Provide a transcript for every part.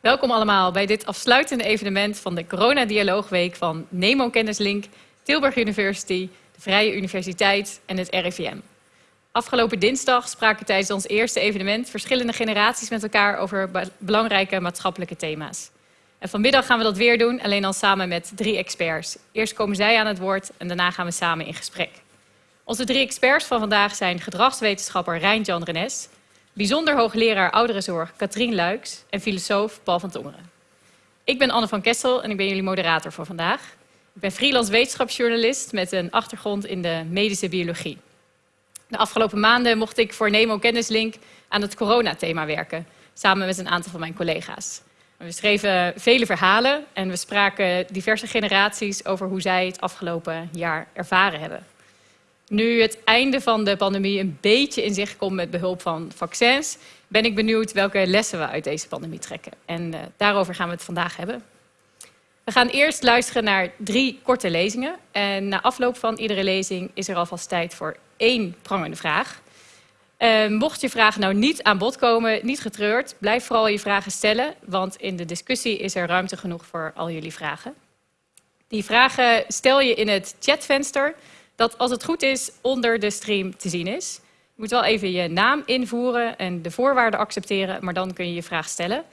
Welkom allemaal bij dit afsluitende evenement van de Corona-dialoogweek van Nemo Kennislink, Tilburg University, de Vrije Universiteit en het RIVM. Afgelopen dinsdag spraken tijdens ons eerste evenement verschillende generaties met elkaar over belangrijke maatschappelijke thema's. En vanmiddag gaan we dat weer doen, alleen dan samen met drie experts. Eerst komen zij aan het woord en daarna gaan we samen in gesprek. Onze drie experts van vandaag zijn gedragswetenschapper Rijn-Jan Renes, bijzonder hoogleraar ouderenzorg Katrien Luiks en filosoof Paul van Tongeren. Ik ben Anne van Kessel en ik ben jullie moderator voor vandaag. Ik ben freelance wetenschapsjournalist met een achtergrond in de medische biologie. De afgelopen maanden mocht ik voor Nemo Kennislink aan het coronathema werken, samen met een aantal van mijn collega's. We schreven vele verhalen en we spraken diverse generaties over hoe zij het afgelopen jaar ervaren hebben. Nu het einde van de pandemie een beetje in zicht komt met behulp van vaccins, ben ik benieuwd welke lessen we uit deze pandemie trekken. En uh, daarover gaan we het vandaag hebben. We gaan eerst luisteren naar drie korte lezingen. En na afloop van iedere lezing is er alvast tijd voor één prangende vraag. Uh, mocht je vraag nou niet aan bod komen, niet getreurd, blijf vooral je vragen stellen, want in de discussie is er ruimte genoeg voor al jullie vragen. Die vragen stel je in het chatvenster dat als het goed is onder de stream te zien is. Je moet wel even je naam invoeren en de voorwaarden accepteren, maar dan kun je je vraag stellen.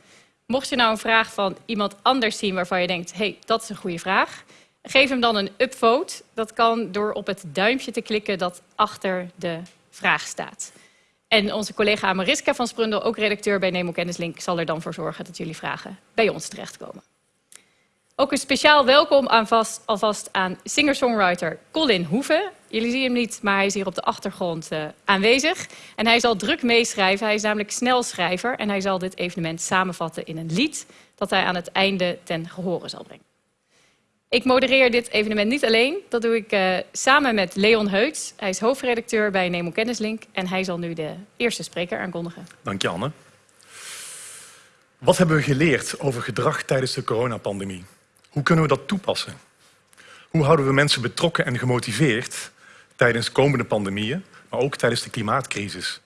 Mocht je nou een vraag van iemand anders zien waarvan je denkt, hey, dat is een goede vraag, geef hem dan een upvote. Dat kan door op het duimpje te klikken dat achter de vraag staat. En onze collega Mariska van Sprundel, ook redacteur bij Nemo Kennislink, zal er dan voor zorgen dat jullie vragen bij ons terechtkomen. Ook een speciaal welkom aan vast, alvast aan singer-songwriter Colin Hoeven. Jullie zien hem niet, maar hij is hier op de achtergrond uh, aanwezig. En hij zal druk meeschrijven. Hij is namelijk snelschrijver en hij zal dit evenement samenvatten in een lied dat hij aan het einde ten gehore zal brengen. Ik modereer dit evenement niet alleen. Dat doe ik uh, samen met Leon Heuts. Hij is hoofdredacteur bij Nemo Kennislink en hij zal nu de eerste spreker aankondigen. Dank je, Anne. Wat hebben we geleerd over gedrag tijdens de coronapandemie? Hoe kunnen we dat toepassen? Hoe houden we mensen betrokken en gemotiveerd tijdens komende pandemieën, maar ook tijdens de klimaatcrisis?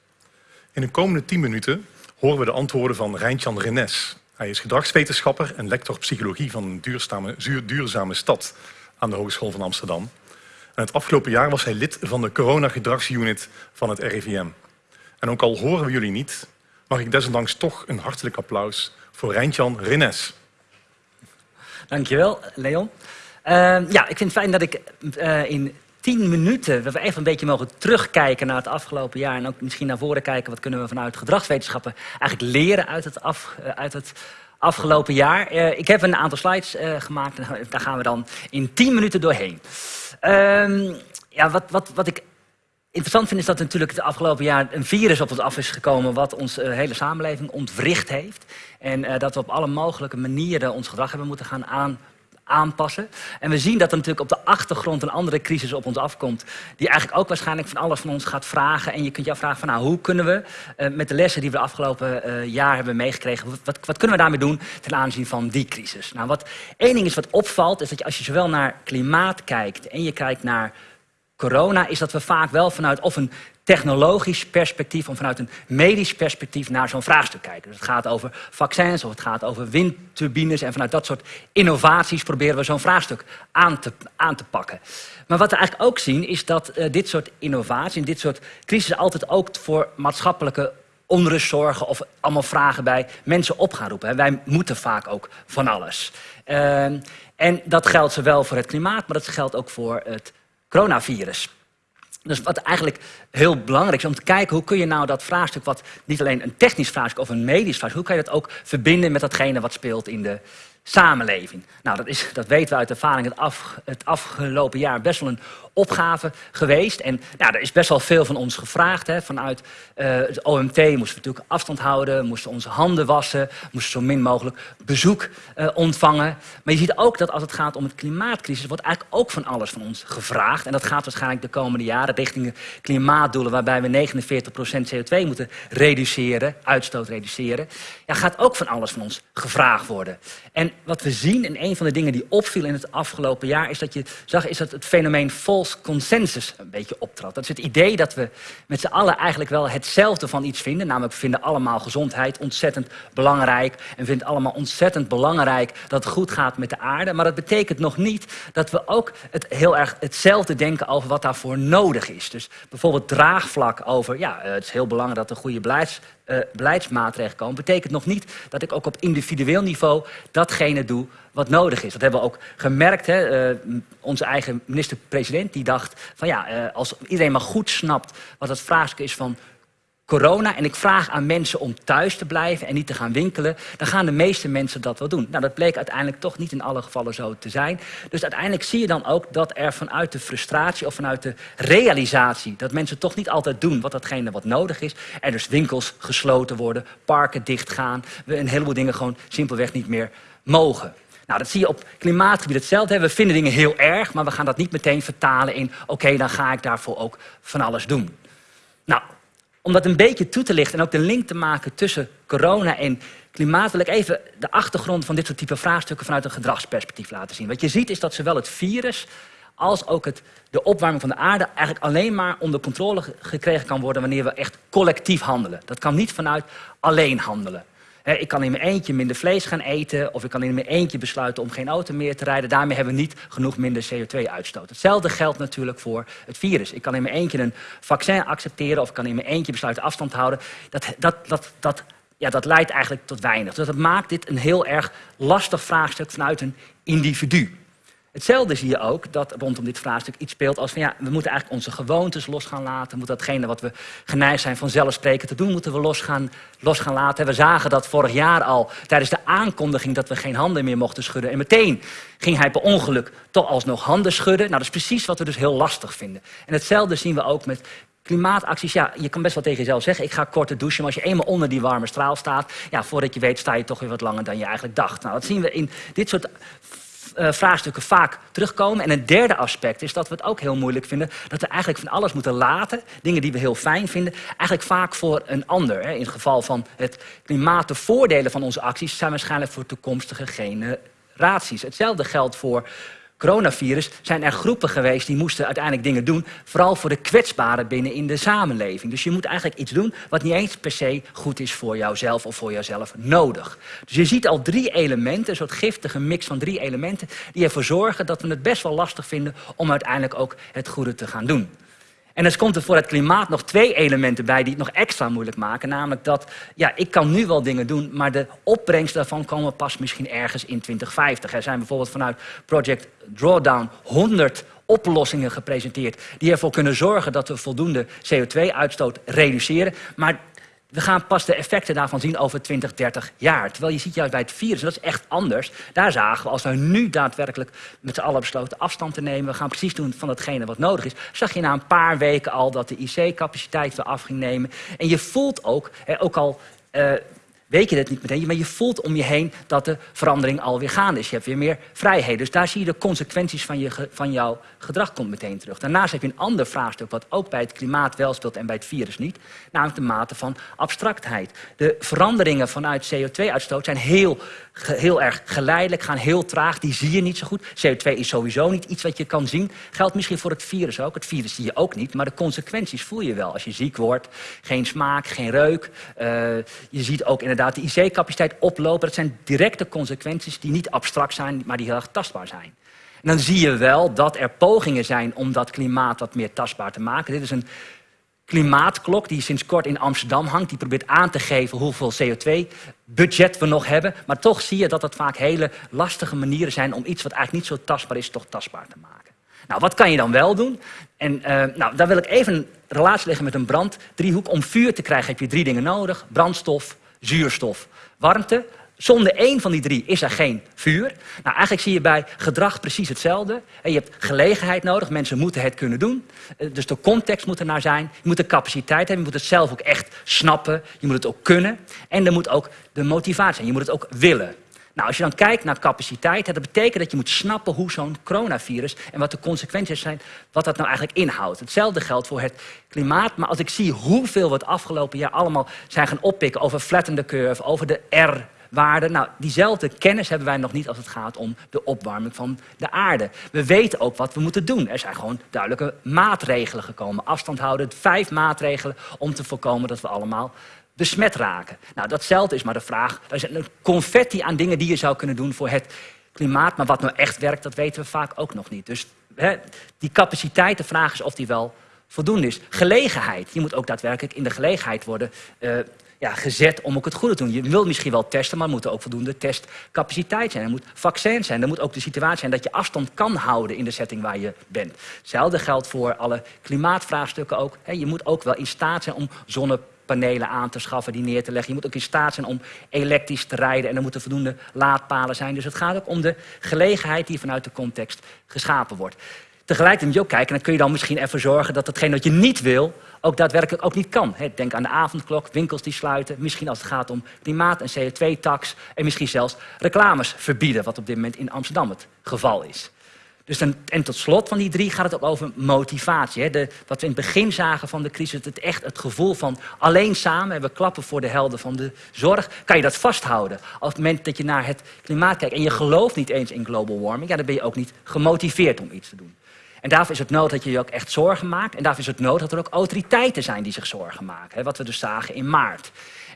In de komende tien minuten horen we de antwoorden van Rijntjan Renes. Hij is gedragswetenschapper en lector psychologie van een duurzame, duurzame stad aan de Hogeschool van Amsterdam. En het afgelopen jaar was hij lid van de corona-gedragsunit van het RIVM. En ook al horen we jullie niet, mag ik desondanks toch een hartelijk applaus voor Rijntjan Renes. Dankjewel, Leon. Uh, ja, ik vind het fijn dat ik uh, in tien minuten, we even een beetje mogen terugkijken naar het afgelopen jaar en ook misschien naar voren kijken, wat kunnen we vanuit gedragswetenschappen eigenlijk leren uit het, uh, uit het afgelopen jaar. Uh, ik heb een aantal slides gemaakt en daar gaan we dan in tien minuten doorheen. Ehm, ja, wat, wat, wat ik interessant vind is dat natuurlijk het afgelopen jaar een virus op ons af is gekomen wat onze hele samenleving ontwricht heeft. En uh, dat we op alle mogelijke manieren ons gedrag hebben moeten gaan aan, aanpassen. En we zien dat er natuurlijk op de achtergrond een andere crisis op ons afkomt. Die eigenlijk ook waarschijnlijk van alles van ons gaat vragen. En je kunt je afvragen van nou, hoe kunnen we uh, met de lessen die we de afgelopen uh, jaar hebben meegekregen. Wat, wat, kunnen we daarmee doen ten aanzien van die crisis? Nou, wat één ding is wat opvalt, is dat je als je zowel naar klimaat kijkt en je kijkt naar corona, is dat we vaak wel vanuit of een technologisch perspectief of vanuit een medisch perspectief naar zo'n vraagstuk kijken. Dus het gaat over vaccins of het gaat over windturbines en vanuit dat soort innovaties proberen we zo'n vraagstuk aan te, aan te pakken. Maar wat we eigenlijk ook zien is dat uh, dit soort innovaties en dit soort crisis altijd ook voor maatschappelijke onrust zorgen of allemaal vragen bij mensen op gaan roepen. Wij moeten vaak ook van alles. Uh, en dat geldt zowel voor het klimaat, maar dat geldt ook voor het coronavirus. Dus wat eigenlijk heel belangrijk is om te kijken hoe kun je nou dat vraagstuk, wat niet alleen een technisch vraagstuk of een medisch vraagstuk, hoe kan je dat ook verbinden met datgene wat speelt in de samenleving. Nou, dat, is, dat weten we uit ervaring het, het afgelopen jaar best wel een opgave geweest. En nou, er is best wel veel van ons gevraagd. Hè. Vanuit het OMT moesten we natuurlijk afstand houden, moesten onze handen wassen, moesten zo min mogelijk bezoek uh, ontvangen. Maar je ziet ook dat als het gaat om het klimaatcrisis, wordt eigenlijk ook van alles van ons gevraagd. En dat gaat waarschijnlijk de komende jaren richting klimaatdoelen, waarbij we 49% CO2 moeten reduceren, uitstoot reduceren. Ja, gaat ook van alles van ons gevraagd worden. En wat we zien, en een van de dingen die opviel in het afgelopen jaar, is dat je zag is dat het fenomeen consensus een beetje optrad. Dat is het idee dat we met z'n allen eigenlijk wel hetzelfde van iets vinden. Namelijk, we vinden allemaal gezondheid ontzettend belangrijk. En vinden allemaal ontzettend belangrijk dat het goed gaat met de aarde. Maar dat betekent nog niet dat we ook het heel erg hetzelfde denken over wat daarvoor nodig is. Dus bijvoorbeeld draagvlak over, ja, eh, het is heel belangrijk dat er goede beleids uh, komen, betekent nog niet dat ik ook op individueel niveau datgene doe wat nodig is. Dat hebben we ook gemerkt. Hè? Uh, onze eigen minister-president die dacht van ja, uh, als iedereen maar goed snapt wat het vraagstuk is van corona en ik vraag aan mensen om thuis te blijven en niet te gaan winkelen, dan gaan de meeste mensen dat wel doen. Nou, dat bleek uiteindelijk toch niet in alle gevallen zo te zijn. Dus uiteindelijk zie je dan ook dat er vanuit de frustratie of vanuit de realisatie dat mensen toch niet altijd doen wat datgene wat nodig is, er dus winkels gesloten worden, parken dichtgaan, we een heleboel dingen gewoon simpelweg niet meer mogen. Nou, dat zie je op klimaatgebied hetzelfde. We vinden dingen heel erg, maar we gaan dat niet meteen vertalen in... oké, dan ga ik daarvoor ook van alles doen. Nou, om dat een beetje toe te lichten en ook de link te maken tussen corona en klimaat... wil ik even de achtergrond van dit soort type vraagstukken vanuit een gedragsperspectief laten zien. Wat je ziet is dat zowel het virus als ook het, de opwarming van de aarde eigenlijk alleen maar onder controle gekregen kan worden wanneer we echt collectief handelen. Dat kan niet vanuit alleen handelen ik kan in mijn eentje minder vlees gaan eten... of ik kan in mijn eentje besluiten om geen auto meer te rijden. Daarmee hebben we niet genoeg minder CO2-uitstoot. Hetzelfde geldt natuurlijk voor het virus. Ik kan in mijn eentje een vaccin accepteren... of ik kan in mijn eentje besluiten afstand te houden. Dat, dat, dat, dat, ja, dat leidt eigenlijk tot weinig. Dus dat maakt dit een heel erg lastig vraagstuk vanuit een individu. Hetzelfde zie je ook dat rondom dit vraagstuk iets speelt als van ja, we moeten eigenlijk onze gewoontes los gaan laten. We moeten datgene wat we geneigd zijn vanzelfsprekend te doen, moeten we los gaan, los gaan laten. We zagen dat vorig jaar al tijdens de aankondiging dat we geen handen meer mochten schudden. En meteen ging hij per ongeluk toch alsnog handen schudden. Nou, dat is precies wat we dus heel lastig vinden. En hetzelfde zien we ook met Klimaatacties, ja, je kan best wel tegen jezelf zeggen... ik ga korter douchen, maar als je eenmaal onder die warme straal staat... ja, voordat je weet sta je toch weer wat langer dan je eigenlijk dacht. Nou, dat zien we in dit soort vraagstukken vaak terugkomen. En een derde aspect is dat we het ook heel moeilijk vinden... dat we eigenlijk van alles moeten laten, dingen die we heel fijn vinden... eigenlijk vaak voor een ander. In het geval van het klimaat, de voordelen van onze acties... zijn waarschijnlijk voor toekomstige generaties. Hetzelfde geldt voor coronavirus zijn er groepen geweest die moesten uiteindelijk dingen doen, vooral voor de kwetsbaren binnen in de samenleving. Dus je moet eigenlijk iets doen wat niet eens per se goed is voor jouzelf of voor jouzelf nodig. Dus je ziet al drie elementen, een soort giftige mix van drie elementen, die ervoor zorgen dat we het best wel lastig vinden om uiteindelijk ook het goede te gaan doen. En dan komt er voor het klimaat nog twee elementen bij die het nog extra moeilijk maken. Namelijk dat, ja, ik kan nu wel dingen doen, maar de opbrengst daarvan komen pas misschien ergens in 2050. Er zijn bijvoorbeeld vanuit Project Drawdown 100 oplossingen gepresenteerd die ervoor kunnen zorgen dat we voldoende CO2-uitstoot reduceren. Maar we gaan pas de effecten daarvan zien over 20, 30 jaar. Terwijl je ziet juist bij het virus, dat is echt anders. Daar zagen we, als we nu daadwerkelijk met z'n allen besloten afstand te nemen... we gaan precies doen van datgene wat nodig is... zag je na een paar weken al dat de IC-capaciteit weer af ging nemen. En je voelt ook, ook al... Uh, weet je dat niet meteen, maar je voelt om je heen dat de verandering alweer gaande is. Je hebt weer meer vrijheid. Dus daar zie je de consequenties van, je, van jouw gedrag komt meteen terug. Daarnaast heb je een ander vraagstuk wat ook bij het klimaat wel speelt en bij het virus niet. Namelijk de mate van abstractheid. De veranderingen vanuit CO2-uitstoot zijn heel, heel erg geleidelijk, gaan heel traag. Die zie je niet zo goed. CO2 is sowieso niet iets wat je kan zien. Geldt misschien voor het virus ook. Het virus zie je ook niet, maar de consequenties voel je wel. Als je ziek wordt, geen smaak, geen reuk. Uh, je ziet ook inderdaad de IC-capaciteit oplopen. Dat zijn directe consequenties die niet abstract zijn, maar die heel erg tastbaar zijn. En dan zie je wel dat er pogingen zijn om dat klimaat wat meer tastbaar te maken. Dit is een klimaatklok die sinds kort in Amsterdam hangt. Die probeert aan te geven hoeveel CO2-budget we nog hebben. Maar toch zie je dat het vaak hele lastige manieren zijn... om iets wat eigenlijk niet zo tastbaar is, toch tastbaar te maken. Nou, wat kan je dan wel doen? En uh, nou, daar wil ik even een relatie leggen met een branddriehoek. Om vuur te krijgen heb je drie dingen nodig. Brandstof, zuurstof, warmte. Zonder één van die drie is er geen vuur. Nou, eigenlijk zie je bij gedrag precies hetzelfde. Je hebt gelegenheid nodig, mensen moeten het kunnen doen. Eh, dus de context moet er naar zijn. Je moet de capaciteit hebben, je moet het zelf ook echt snappen. Je moet het ook kunnen. En er moet ook de motivatie zijn, je moet het ook willen. Nou, als je dan kijkt naar capaciteit, dat betekent dat je moet snappen hoe zo'n coronavirus en wat de consequenties zijn, wat dat nou eigenlijk inhoudt. Hetzelfde geldt voor het klimaat, maar als ik zie hoeveel we het afgelopen jaar allemaal zijn gaan oppikken over flatten the curve, over de R waarden. Nou, diezelfde kennis hebben wij nog niet als het gaat om de opwarming van de aarde. We weten ook wat we moeten doen. Er zijn gewoon duidelijke maatregelen gekomen. Afstand houden, vijf maatregelen om te voorkomen dat we allemaal besmet raken. Nou, datzelfde is maar de vraag. Er is een confetti aan dingen die je zou kunnen doen voor het klimaat. Maar wat nou echt werkt, dat weten we vaak ook nog niet. Dus hè, die capaciteit, de vraag is of die wel voldoende is. Gelegenheid. Je moet ook daadwerkelijk in de gelegenheid worden uh, ja, gezet om ook het goede te doen. Je wilt misschien wel testen, maar er moet ook voldoende testcapaciteit zijn. Er moet vaccin zijn. Er moet ook de situatie zijn dat je afstand kan houden in de setting waar je bent. Hetzelfde geldt voor alle klimaatvraagstukken ook. Je moet ook wel in staat zijn om zonnepanelen aan te schaffen, die neer te leggen. Je moet ook in staat zijn om elektrisch te rijden en er moeten voldoende laadpalen zijn. Dus het gaat ook om de gelegenheid die vanuit de context geschapen wordt. Tegelijkertijd moet je ook kijken, dan kun je dan misschien ervoor zorgen dat hetgeen wat je niet wil, ook daadwerkelijk ook niet kan. Denk aan de avondklok, winkels die sluiten, misschien als het gaat om klimaat- en CO2-tax en misschien zelfs reclames verbieden, wat op dit moment in Amsterdam het geval is. Dus dan, en tot slot van die drie gaat het ook over motivatie. Hè? De, wat we in het begin zagen van de crisis, het, echt het gevoel van alleen samen, we klappen voor de helden van de zorg, kan je dat vasthouden. Op het moment dat je naar het klimaat kijkt en je gelooft niet eens in global warming, ja, dan ben je ook niet gemotiveerd om iets te doen. En daarvoor is het nodig dat je je ook echt zorgen maakt. En daarvoor is het nodig dat er ook autoriteiten zijn die zich zorgen maken. Hè, wat we dus zagen in maart.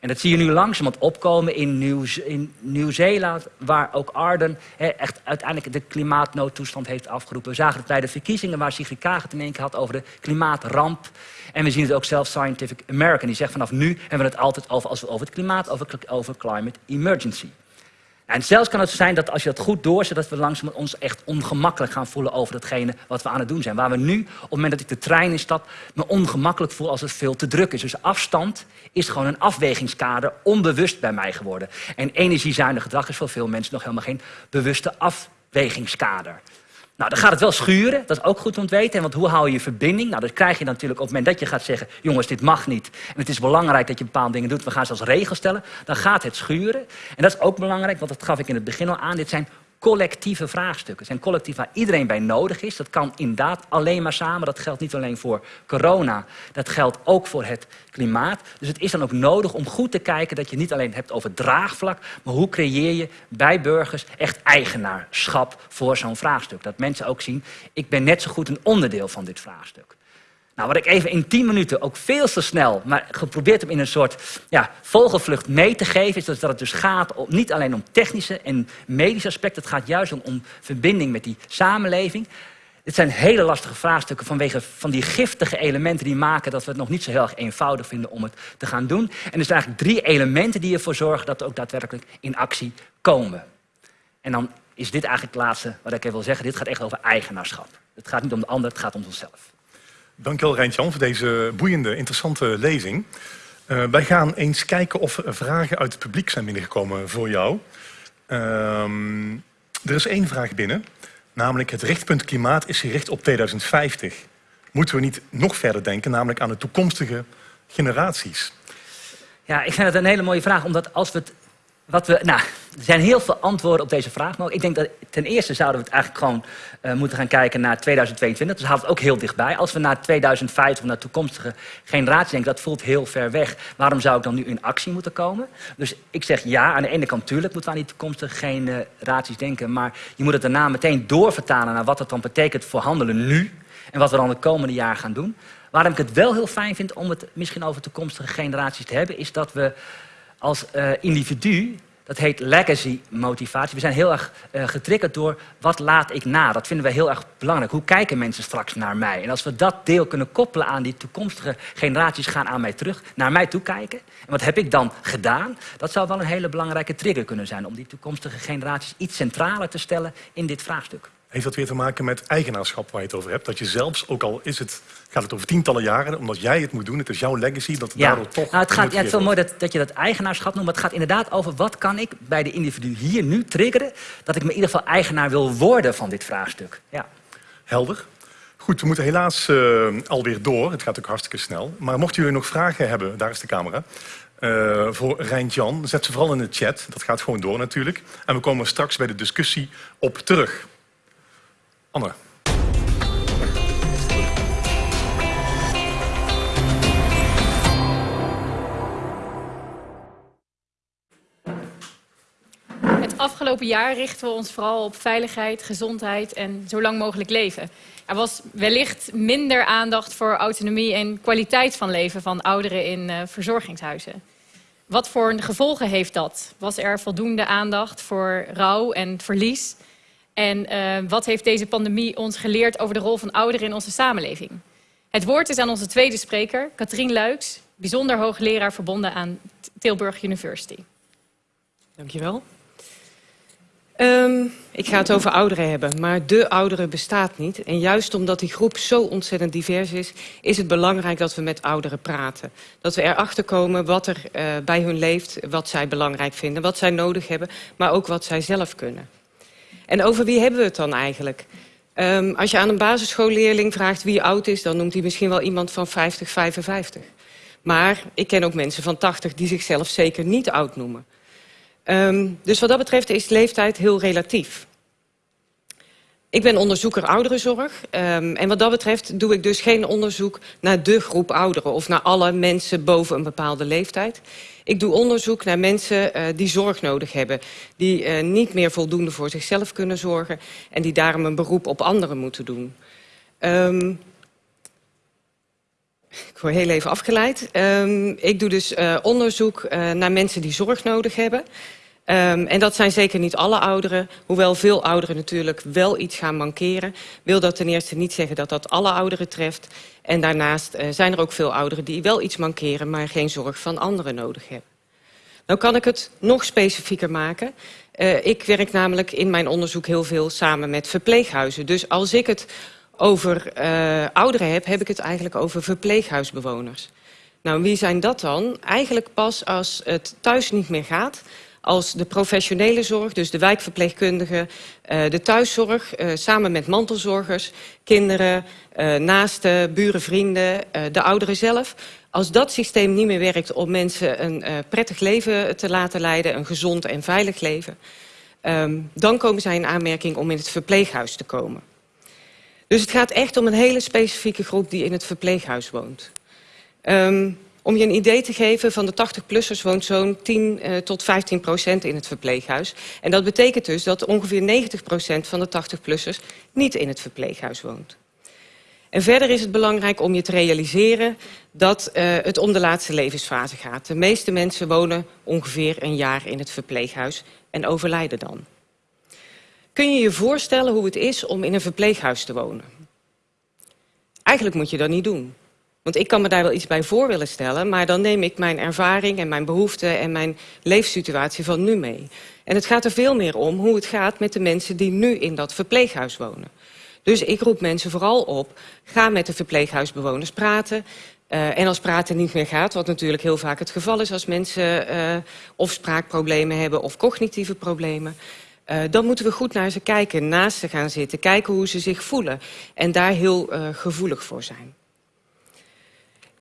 En dat zie je nu langzamerhand opkomen in, Nieuw, in Nieuw-Zeeland, waar ook Arden echt uiteindelijk de klimaatnoodtoestand heeft afgeroepen. We zagen het bij de verkiezingen waar Sigrid Kaag het in één keer had over de klimaatramp. En we zien het ook zelf Scientific American, die zegt vanaf nu hebben we het altijd over, als we over het klimaat, over, over climate emergency. En zelfs kan het zijn dat als je dat goed doorzet, dat we langzaam ons echt ongemakkelijk gaan voelen over datgene wat we aan het doen zijn. Waar we nu, op het moment dat ik de trein instap, me ongemakkelijk voel als het veel te druk is. Dus afstand is gewoon een afwegingskader, onbewust bij mij geworden. En energiezuinig gedrag is voor veel mensen nog helemaal geen bewuste afwegingskader. Nou, dan gaat het wel schuren, dat is ook goed om te weten. Want hoe hou je je verbinding? Nou, dat krijg je natuurlijk op het moment dat je gaat zeggen... jongens, dit mag niet. En het is belangrijk dat je bepaalde dingen doet. We gaan zelfs regels stellen. Dan gaat het schuren. En dat is ook belangrijk, want dat gaf ik in het begin al aan. Dit zijn collectieve vraagstukken. Het zijn collectief waar iedereen bij nodig is. Dat kan inderdaad alleen maar samen. Dat geldt niet alleen voor corona. Dat geldt ook voor het klimaat. Dus het is dan ook nodig om goed te kijken dat je niet alleen hebt over draagvlak, maar hoe creëer je bij burgers echt eigenaarschap voor zo'n vraagstuk. Dat mensen ook zien, ik ben net zo goed een onderdeel van dit vraagstuk. Nou, wat ik even in 10 minuten ook veel te snel, maar geprobeerd heb in een soort ja, vogelvlucht mee te geven, is dat het dus gaat om, niet alleen om technische en medische aspecten, het gaat juist om, om verbinding met die samenleving. Dit zijn hele lastige vraagstukken vanwege van die giftige elementen die maken dat we het nog niet zo heel erg eenvoudig vinden om het te gaan doen. En er zijn eigenlijk drie elementen die ervoor zorgen dat we ook daadwerkelijk in actie komen. En dan is dit eigenlijk het laatste wat ik even wil zeggen. Dit gaat echt over eigenaarschap. Het gaat niet om de ander, het gaat om onszelf. Dankjewel Rijntjan voor deze boeiende, interessante lezing. Uh, wij gaan eens kijken of er vragen uit het publiek zijn binnengekomen voor jou. Uh, er is één vraag binnen, namelijk het richtpunt klimaat is gericht op 2050. Moeten we niet nog verder denken, namelijk aan de toekomstige generaties? Ja, ik vind het een hele mooie vraag, omdat als we het wat we, nou, er zijn heel veel antwoorden op deze vraag. Maar ik denk dat ten eerste zouden we het eigenlijk gewoon uh, moeten gaan kijken naar 2022. Dus haalt het ook heel dichtbij. Als we naar 2050 of naar toekomstige generaties denken, dat voelt heel ver weg. Waarom zou ik dan nu in actie moeten komen? Dus ik zeg ja, aan de ene kant natuurlijk moeten we aan die toekomstige generaties denken. Maar je moet het daarna meteen doorvertalen naar wat het dan betekent voor handelen nu. En wat we dan de komende jaar gaan doen. Waarom ik het wel heel fijn vind om het misschien over toekomstige generaties te hebben, is dat we als uh, individu, dat heet legacy motivatie. We zijn heel erg uh, getriggerd door wat laat ik na. Dat vinden we heel erg belangrijk. Hoe kijken mensen straks naar mij? En als we dat deel kunnen koppelen aan die toekomstige generaties gaan aan mij terug, naar mij toe kijken. En wat heb ik dan gedaan? Dat zou wel een hele belangrijke trigger kunnen zijn om die toekomstige generaties iets centraler te stellen in dit vraagstuk. Heeft dat weer te maken met eigenaarschap waar je het over hebt? Dat je zelfs, ook al is het, gaat het over tientallen jaren, omdat jij het moet doen, het is jouw legacy, dat het ja. daardoor toch... Nou, het, gaat, ja, het is wel mooi dat, dat je dat eigenaarschap noemt, maar het gaat inderdaad over wat kan ik bij de individu hier nu triggeren, dat ik me in ieder geval eigenaar wil worden van dit vraagstuk. Ja. Helder. Goed, we moeten helaas uh, alweer door. Het gaat ook hartstikke snel. Maar mochten jullie nog vragen hebben, daar is de camera. Uh, voor Rijntjan, zet ze vooral in de chat. Dat gaat gewoon door natuurlijk. En we komen straks bij de discussie op terug. Anne. afgelopen jaar richten we ons vooral op veiligheid, gezondheid en zo lang mogelijk leven. Er was wellicht minder aandacht voor autonomie en kwaliteit van leven van ouderen in uh, verzorgingshuizen. Wat voor gevolgen heeft dat? Was er voldoende aandacht voor rouw en verlies? En uh, wat heeft deze pandemie ons geleerd over de rol van ouderen in onze samenleving? Het woord is aan onze tweede spreker, Katrien Luiks, bijzonder hoogleraar verbonden aan Tilburg University. Dankjewel. Um, ik ga het over ouderen hebben, maar de ouderen bestaat niet. En juist omdat die groep zo ontzettend divers is... is het belangrijk dat we met ouderen praten. Dat we erachter komen wat er uh, bij hun leeft, wat zij belangrijk vinden... wat zij nodig hebben, maar ook wat zij zelf kunnen. En over wie hebben we het dan eigenlijk? Um, als je aan een basisschoolleerling vraagt wie oud is... dan noemt hij misschien wel iemand van 50, 55. Maar ik ken ook mensen van 80 die zichzelf zeker niet oud noemen. Um, dus wat dat betreft is leeftijd heel relatief. Ik ben onderzoeker ouderenzorg. Um, en wat dat betreft doe ik dus geen onderzoek naar de groep ouderen... of naar alle mensen boven een bepaalde leeftijd. Ik doe onderzoek naar mensen uh, die zorg nodig hebben. Die uh, niet meer voldoende voor zichzelf kunnen zorgen... en die daarom een beroep op anderen moeten doen. Um, ik word heel even afgeleid. Um, ik doe dus uh, onderzoek naar mensen die zorg nodig hebben. Um, en dat zijn zeker niet alle ouderen. Hoewel veel ouderen natuurlijk wel iets gaan mankeren... wil dat ten eerste niet zeggen dat dat alle ouderen treft. En daarnaast uh, zijn er ook veel ouderen die wel iets mankeren... maar geen zorg van anderen nodig hebben. Nou kan ik het nog specifieker maken. Uh, ik werk namelijk in mijn onderzoek heel veel samen met verpleeghuizen. Dus als ik het over uh, ouderen heb, heb ik het eigenlijk over verpleeghuisbewoners. Nou, wie zijn dat dan? Eigenlijk pas als het thuis niet meer gaat als de professionele zorg, dus de wijkverpleegkundigen, uh, de thuiszorg, uh, samen met mantelzorgers, kinderen, uh, naasten, buren, vrienden, de ouderen zelf. Als dat systeem niet meer werkt om mensen een prettig leven te laten leiden, een gezond en veilig leven, um, dan komen zij in aanmerking om in het verpleeghuis te komen. Dus het gaat echt om een hele specifieke groep die in het verpleeghuis woont. Um, om je een idee te geven, van de 80-plussers woont zo'n 10 uh, tot 15 procent in het verpleeghuis. En dat betekent dus dat ongeveer 90 procent van de 80-plussers niet in het verpleeghuis woont. En verder is het belangrijk om je te realiseren dat uh, het om de laatste levensfase gaat. De meeste mensen wonen ongeveer een jaar in het verpleeghuis en overlijden dan. Kun je je voorstellen hoe het is om in een verpleeghuis te wonen? Eigenlijk moet je dat niet doen. Want ik kan me daar wel iets bij voor willen stellen... maar dan neem ik mijn ervaring en mijn behoeften en mijn leefsituatie van nu mee. En het gaat er veel meer om hoe het gaat met de mensen die nu in dat verpleeghuis wonen. Dus ik roep mensen vooral op, ga met de verpleeghuisbewoners praten... Uh, en als praten niet meer gaat, wat natuurlijk heel vaak het geval is... als mensen uh, of spraakproblemen hebben of cognitieve problemen... Uh, dan moeten we goed naar ze kijken, naast ze gaan zitten... kijken hoe ze zich voelen en daar heel gevoelig voor zijn.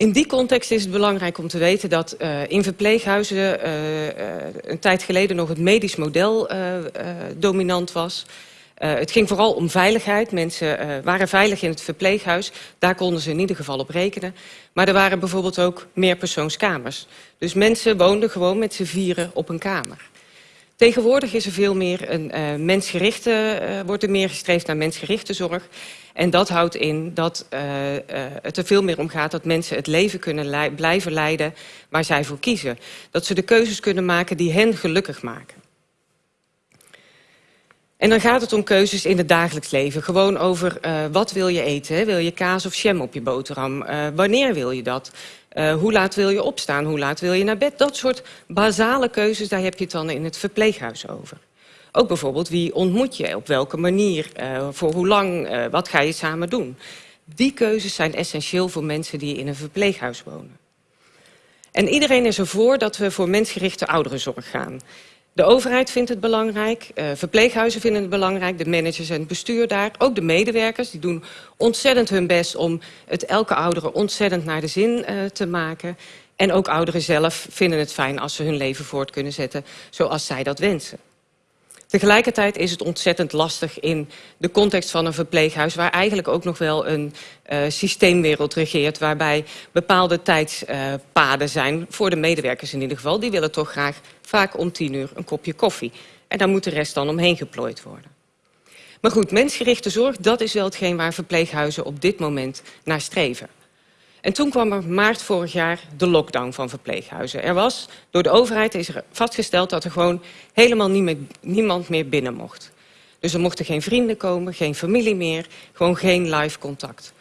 In die context is het belangrijk om te weten dat uh, in verpleeghuizen uh, uh, een tijd geleden nog het medisch model dominant was. het ging vooral om veiligheid. Mensen waren veilig in het verpleeghuis. Daar konden ze in ieder geval op rekenen. Maar er waren bijvoorbeeld ook meerpersoonskamers. Dus mensen woonden gewoon met z'n vieren op een kamer. Tegenwoordig is er veel meer een uh, mensgerichte, wordt er meer gestreefd naar mensgerichte zorg. En dat houdt in dat uh, het er veel meer om gaat dat mensen het leven kunnen blijven leiden waar zij voor kiezen. Dat ze de keuzes kunnen maken die hen gelukkig maken. En dan gaat het om keuzes in het dagelijks leven. Gewoon over wat wil je eten? Wil je kaas of jam op je boterham? wanneer wil je dat? Hoe laat wil je opstaan? Hoe laat wil je naar bed? Dat soort basale keuzes, daar heb je het dan in het verpleeghuis over. Ook bijvoorbeeld wie ontmoet je, op welke manier, uh, voor hoe lang, uh, wat ga je samen doen. Die keuzes zijn essentieel voor mensen die in een verpleeghuis wonen. En iedereen is ervoor dat we voor mensgerichte ouderenzorg gaan. De overheid vindt het belangrijk, uh, verpleeghuizen vinden het belangrijk... de managers en het bestuur daar, ook de medewerkers... die doen ontzettend hun best om het elke oudere ontzettend naar de zin te maken. En ook ouderen zelf vinden het fijn als ze hun leven voort kunnen zetten... zoals zij dat wensen. Tegelijkertijd is het ontzettend lastig in de context van een verpleeghuis... waar eigenlijk ook nog wel een uh, systeemwereld regeert... waarbij bepaalde tijdspaden uh, zijn, voor de medewerkers in ieder geval. Die willen toch graag vaak om tien uur een kopje koffie. En daar moet de rest dan omheen geplooid worden. Maar goed, mensgerichte zorg, dat is wel hetgeen waar verpleeghuizen op dit moment naar streven. En toen kwam er maart vorig jaar de lockdown van verpleeghuizen. Er was, door de overheid is er vastgesteld dat er gewoon helemaal niemand meer binnen mocht. Dus er mochten geen vrienden komen, geen familie meer, gewoon geen live contact.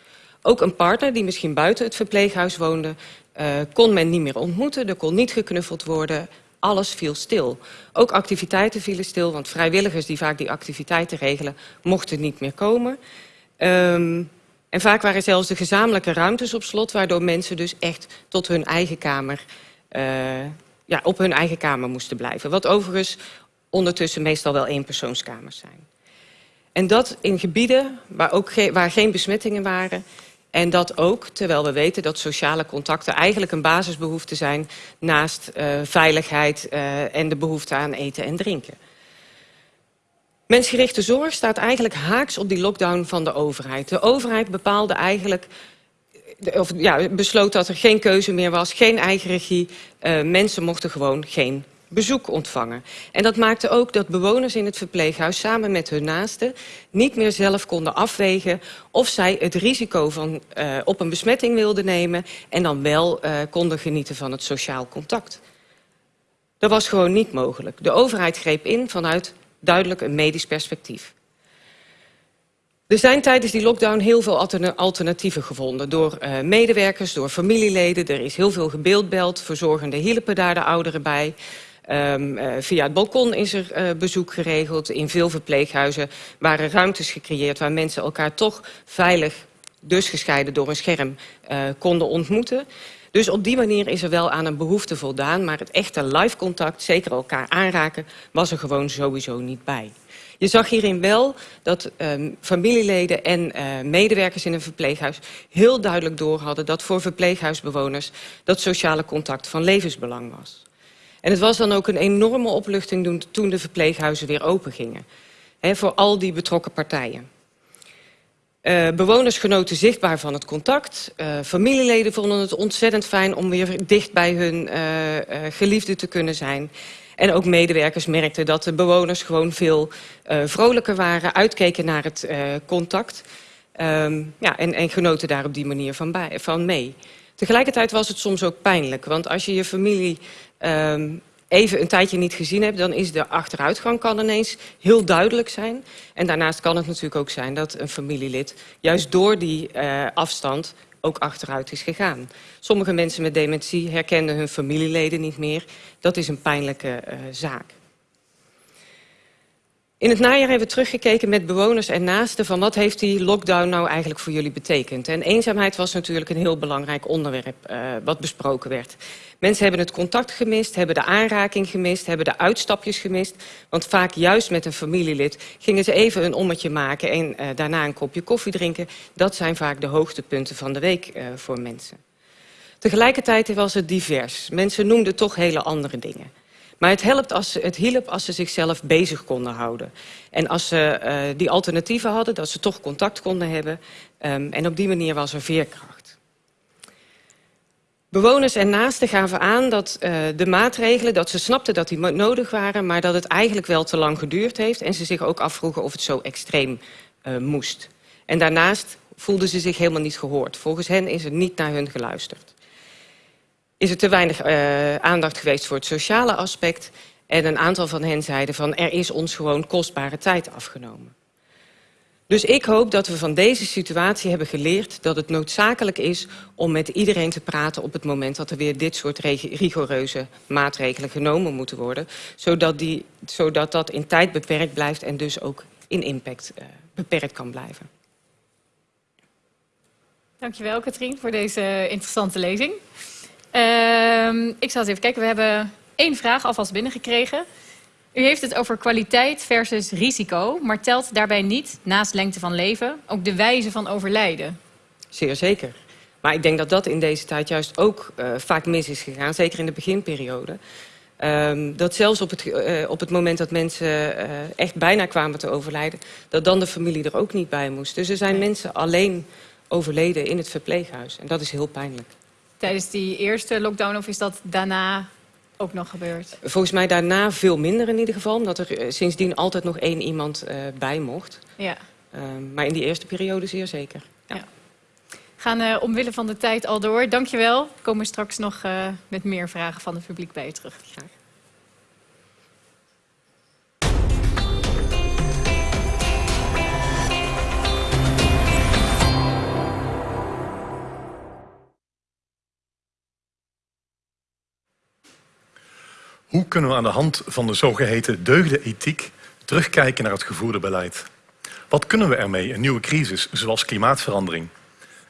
Ook een partner die misschien buiten het verpleeghuis woonde, uh, kon men niet meer ontmoeten, er kon niet geknuffeld worden, alles viel stil. Ook activiteiten vielen stil, want vrijwilligers die vaak die activiteiten regelen, mochten niet meer komen. Um, en vaak waren zelfs de gezamenlijke ruimtes op slot, waardoor mensen dus echt tot hun eigen kamer, uh, ja, op hun eigen kamer moesten blijven. Wat overigens ondertussen meestal wel eenpersoonskamers zijn. En dat in gebieden waar, ook ge waar geen besmettingen waren. En dat ook, terwijl we weten dat sociale contacten eigenlijk een basisbehoefte zijn... naast uh, veiligheid uh, en de behoefte aan eten en drinken. Mensgerichte zorg staat eigenlijk haaks op die lockdown van de overheid. De overheid bepaalde eigenlijk of, ja, besloot dat er geen keuze meer was, geen eigen regie. Uh, mensen mochten gewoon geen bezoek ontvangen. En dat maakte ook dat bewoners in het verpleeghuis samen met hun naasten niet meer zelf konden afwegen of zij het risico van uh, op een besmetting wilden nemen en dan wel uh, konden genieten van het sociaal contact. Dat was gewoon niet mogelijk. De overheid greep in vanuit duidelijk een medisch perspectief. Er zijn tijdens die lockdown heel veel alternatieven gevonden. Door uh, medewerkers, door familieleden. Er is heel veel gebeeldbeld. Verzorgende hielpen daar de ouderen bij. Um, uh, via het balkon is er uh, bezoek geregeld. In veel verpleeghuizen waren ruimtes gecreëerd... waar mensen elkaar toch veilig, dus gescheiden door een scherm, konden ontmoeten. Dus op die manier is er wel aan een behoefte voldaan... maar het echte live contact, zeker elkaar aanraken... was er gewoon sowieso niet bij. Je zag hierin wel dat um, familieleden en uh, medewerkers in een verpleeghuis... heel duidelijk door hadden dat voor verpleeghuisbewoners... dat sociale contact van levensbelang was. En het was dan ook een enorme opluchting toen de verpleeghuizen weer open gingen. He, voor al die betrokken partijen. Uh, bewoners genoten zichtbaar van het contact. Uh, familieleden vonden het ontzettend fijn om weer dicht bij hun uh, geliefde te kunnen zijn. En ook medewerkers merkten dat de bewoners gewoon veel vrolijker waren, uitkeken naar het contact. Um, ja, en, en genoten daar op die manier van, bij, van mee. Tegelijkertijd was het soms ook pijnlijk, want als je je familie um, even een tijdje niet gezien hebt... dan is de achteruitgang kan ineens heel duidelijk zijn. En daarnaast kan het natuurlijk ook zijn dat een familielid... juist door die uh, afstand ook achteruit is gegaan. Sommige mensen met dementie herkennen hun familieleden niet meer. Dat is een pijnlijke uh, zaak. In het najaar hebben we teruggekeken met bewoners en naasten... van wat heeft die lockdown nou eigenlijk voor jullie betekend. En eenzaamheid was natuurlijk een heel belangrijk onderwerp uh, wat besproken werd. Mensen hebben het contact gemist, hebben de aanraking gemist... hebben de uitstapjes gemist. Want vaak juist met een familielid gingen ze even een ommetje maken... en uh, daarna een kopje koffie drinken. Dat zijn vaak de hoogtepunten van de week uh, voor mensen. Tegelijkertijd was het divers. Mensen noemden toch hele andere dingen. Maar het, helpt als het hielp als ze zichzelf bezig konden houden. En als ze uh, die alternatieven hadden, dat ze toch contact konden hebben. Um, en op die manier was er veerkracht. Bewoners en naasten gaven aan dat uh, de maatregelen, dat ze snapten dat die nodig waren... maar dat het eigenlijk wel te lang geduurd heeft... en ze zich ook afvroegen of het zo extreem uh, moest. En daarnaast voelden ze zich helemaal niet gehoord. Volgens hen is er niet naar hun geluisterd is er te weinig uh, aandacht geweest voor het sociale aspect. En een aantal van hen zeiden van er is ons gewoon kostbare tijd afgenomen. Dus ik hoop dat we van deze situatie hebben geleerd dat het noodzakelijk is om met iedereen te praten op het moment dat er weer dit soort rigoureuze maatregelen genomen moeten worden. Zodat, die, zodat dat in tijd beperkt blijft en dus ook in impact uh, beperkt kan blijven. Dankjewel Katrien voor deze interessante lezing. Uh, ik zal eens even kijken. We hebben één vraag alvast binnengekregen. U heeft het over kwaliteit versus risico, maar telt daarbij niet, naast lengte van leven, ook de wijze van overlijden? Zeer zeker. Maar ik denk dat dat in deze tijd juist ook uh, vaak mis is gegaan, zeker in de beginperiode. Um, dat zelfs op het, uh, op het moment dat mensen uh, echt bijna kwamen te overlijden... dat dan de familie er ook niet bij moest. Dus er zijn mensen alleen overleden in het verpleeghuis. En dat is heel pijnlijk tijdens die eerste lockdown of is dat daarna ook nog gebeurd? Volgens mij daarna veel minder in ieder geval. Omdat er sindsdien altijd nog één iemand uh, bij mocht. Ja. Uh, maar in die eerste periode zeer zeker. Ja. ja. gaan uh, omwille van de tijd al door. Dankjewel. We komen straks nog met meer vragen van het publiek bij je terug. Graag. Kunnen we aan de hand van de zogeheten deugdenethiek terugkijken naar het gevoerde beleid? Wat kunnen we ermee in nieuwe crisis, zoals klimaatverandering?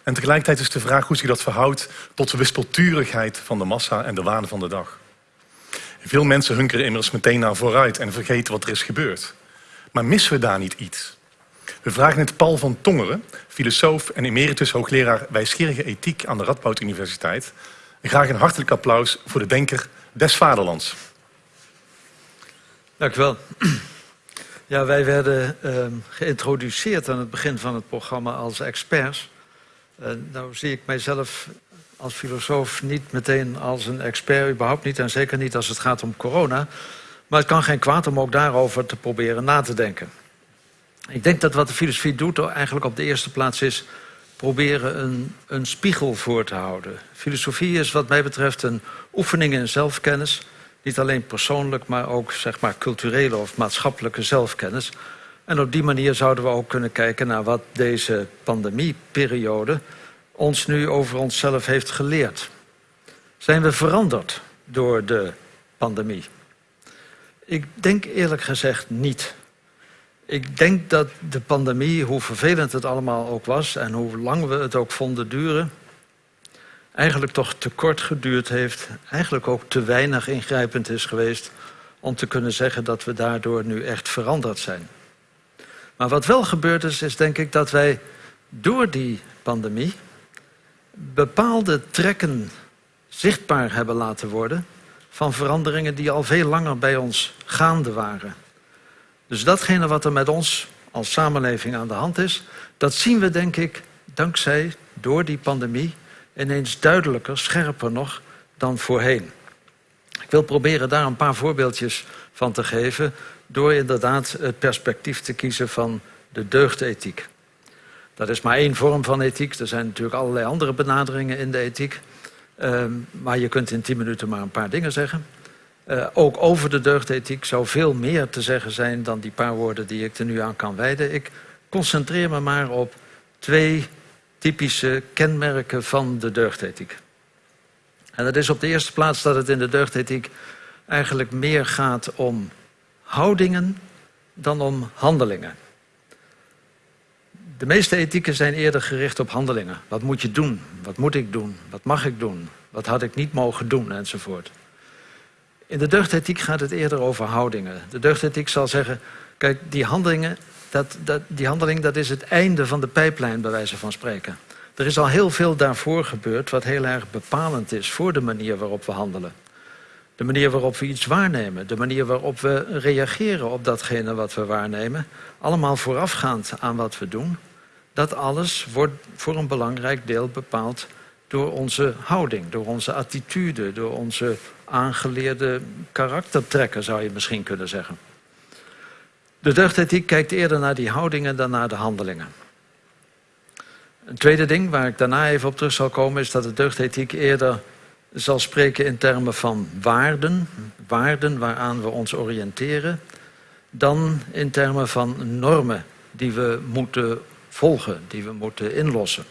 En tegelijkertijd is de vraag hoe zich dat verhoudt tot de wispelturigheid van de massa en de waan van de dag. Veel mensen hunkeren immers meteen naar vooruit en vergeten wat er is gebeurd. Maar missen we daar niet iets? We vragen het Paul van Tongeren, filosoof en emeritus hoogleraar wijsgerige ethiek aan de Radboud Universiteit. Graag een hartelijk applaus voor de denker des vaderlands. Dank u wel. Ja, wij werden uh, geïntroduceerd aan het begin van het programma als experts. Uh, nou zie ik mijzelf als filosoof niet meteen als een expert, überhaupt niet. En zeker niet als het gaat om corona. Maar het kan geen kwaad om ook daarover te proberen na te denken. Ik denk dat wat de filosofie doet eigenlijk op de eerste plaats is... proberen een, een spiegel voor te houden. Filosofie is wat mij betreft een oefening in zelfkennis... Niet alleen persoonlijk, maar ook zeg maar, culturele of maatschappelijke zelfkennis. En op die manier zouden we ook kunnen kijken naar wat deze pandemieperiode ons nu over onszelf heeft geleerd. Zijn we veranderd door de pandemie? Ik denk eerlijk gezegd niet. Ik denk dat de pandemie, hoe vervelend het allemaal ook was... en hoe lang we het ook vonden duren eigenlijk toch te kort geduurd heeft. Eigenlijk ook te weinig ingrijpend is geweest om te kunnen zeggen dat we daardoor nu echt veranderd zijn. Maar wat wel gebeurd is, is denk ik dat wij door die pandemie bepaalde trekken zichtbaar hebben laten worden van veranderingen die al veel langer bij ons gaande waren. Dus datgene wat er met ons als samenleving aan de hand is, dat zien we denk ik dankzij door die pandemie ineens duidelijker, scherper nog dan voorheen. Ik wil proberen daar een paar voorbeeldjes van te geven... door inderdaad het perspectief te kiezen van de deugdethiek. Dat is maar één vorm van ethiek. Er zijn natuurlijk allerlei andere benaderingen in de ethiek. Uh, maar je kunt in tien minuten maar een paar dingen zeggen. Uh, ook over de deugdethiek zou veel meer te zeggen zijn... dan die paar woorden die ik er nu aan kan wijden. Ik concentreer me maar op twee typische kenmerken van de deugdethiek. En dat is op de eerste plaats dat het in de deugdethiek eigenlijk meer gaat om houdingen dan om handelingen. De meeste ethieken zijn eerder gericht op handelingen. Wat moet je doen? Wat moet ik doen? Wat mag ik doen? Wat had ik niet mogen doen? Enzovoort. In de deugdethiek gaat het eerder over houdingen. De deugdethiek zal zeggen, kijk, die handelingen dat, dat, die handeling dat is het einde van de pijplijn, bij wijze van spreken. Er is al heel veel daarvoor gebeurd wat heel erg bepalend is voor de manier waarop we handelen. De manier waarop we iets waarnemen, de manier waarop we reageren op datgene wat we waarnemen. Allemaal voorafgaand aan wat we doen. Dat alles wordt voor een belangrijk deel bepaald door onze houding, door onze attitude, door onze aangeleerde karaktertrekken zou je misschien kunnen zeggen. De deugdethiek kijkt eerder naar die houdingen dan naar de handelingen. Een tweede ding waar ik daarna even op terug zal komen... is dat de deugdethiek eerder zal spreken in termen van waarden. Waarden waaraan we ons oriënteren. Dan in termen van normen die we moeten volgen, die we moeten inlossen.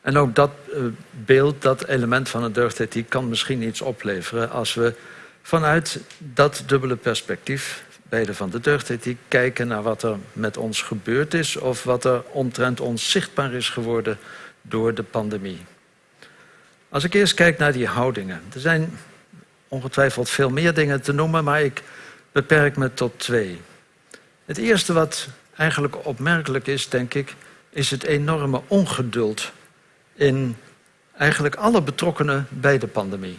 En ook dat uh, beeld, dat element van een deugdethiek... kan misschien iets opleveren als we vanuit dat dubbele perspectief bij de van de deugdethiek kijken naar wat er met ons gebeurd is... of wat er omtrent ons zichtbaar is geworden door de pandemie. Als ik eerst kijk naar die houdingen. Er zijn ongetwijfeld veel meer dingen te noemen, maar ik beperk me tot twee. Het eerste wat eigenlijk opmerkelijk is, denk ik... is het enorme ongeduld in eigenlijk alle betrokkenen bij de pandemie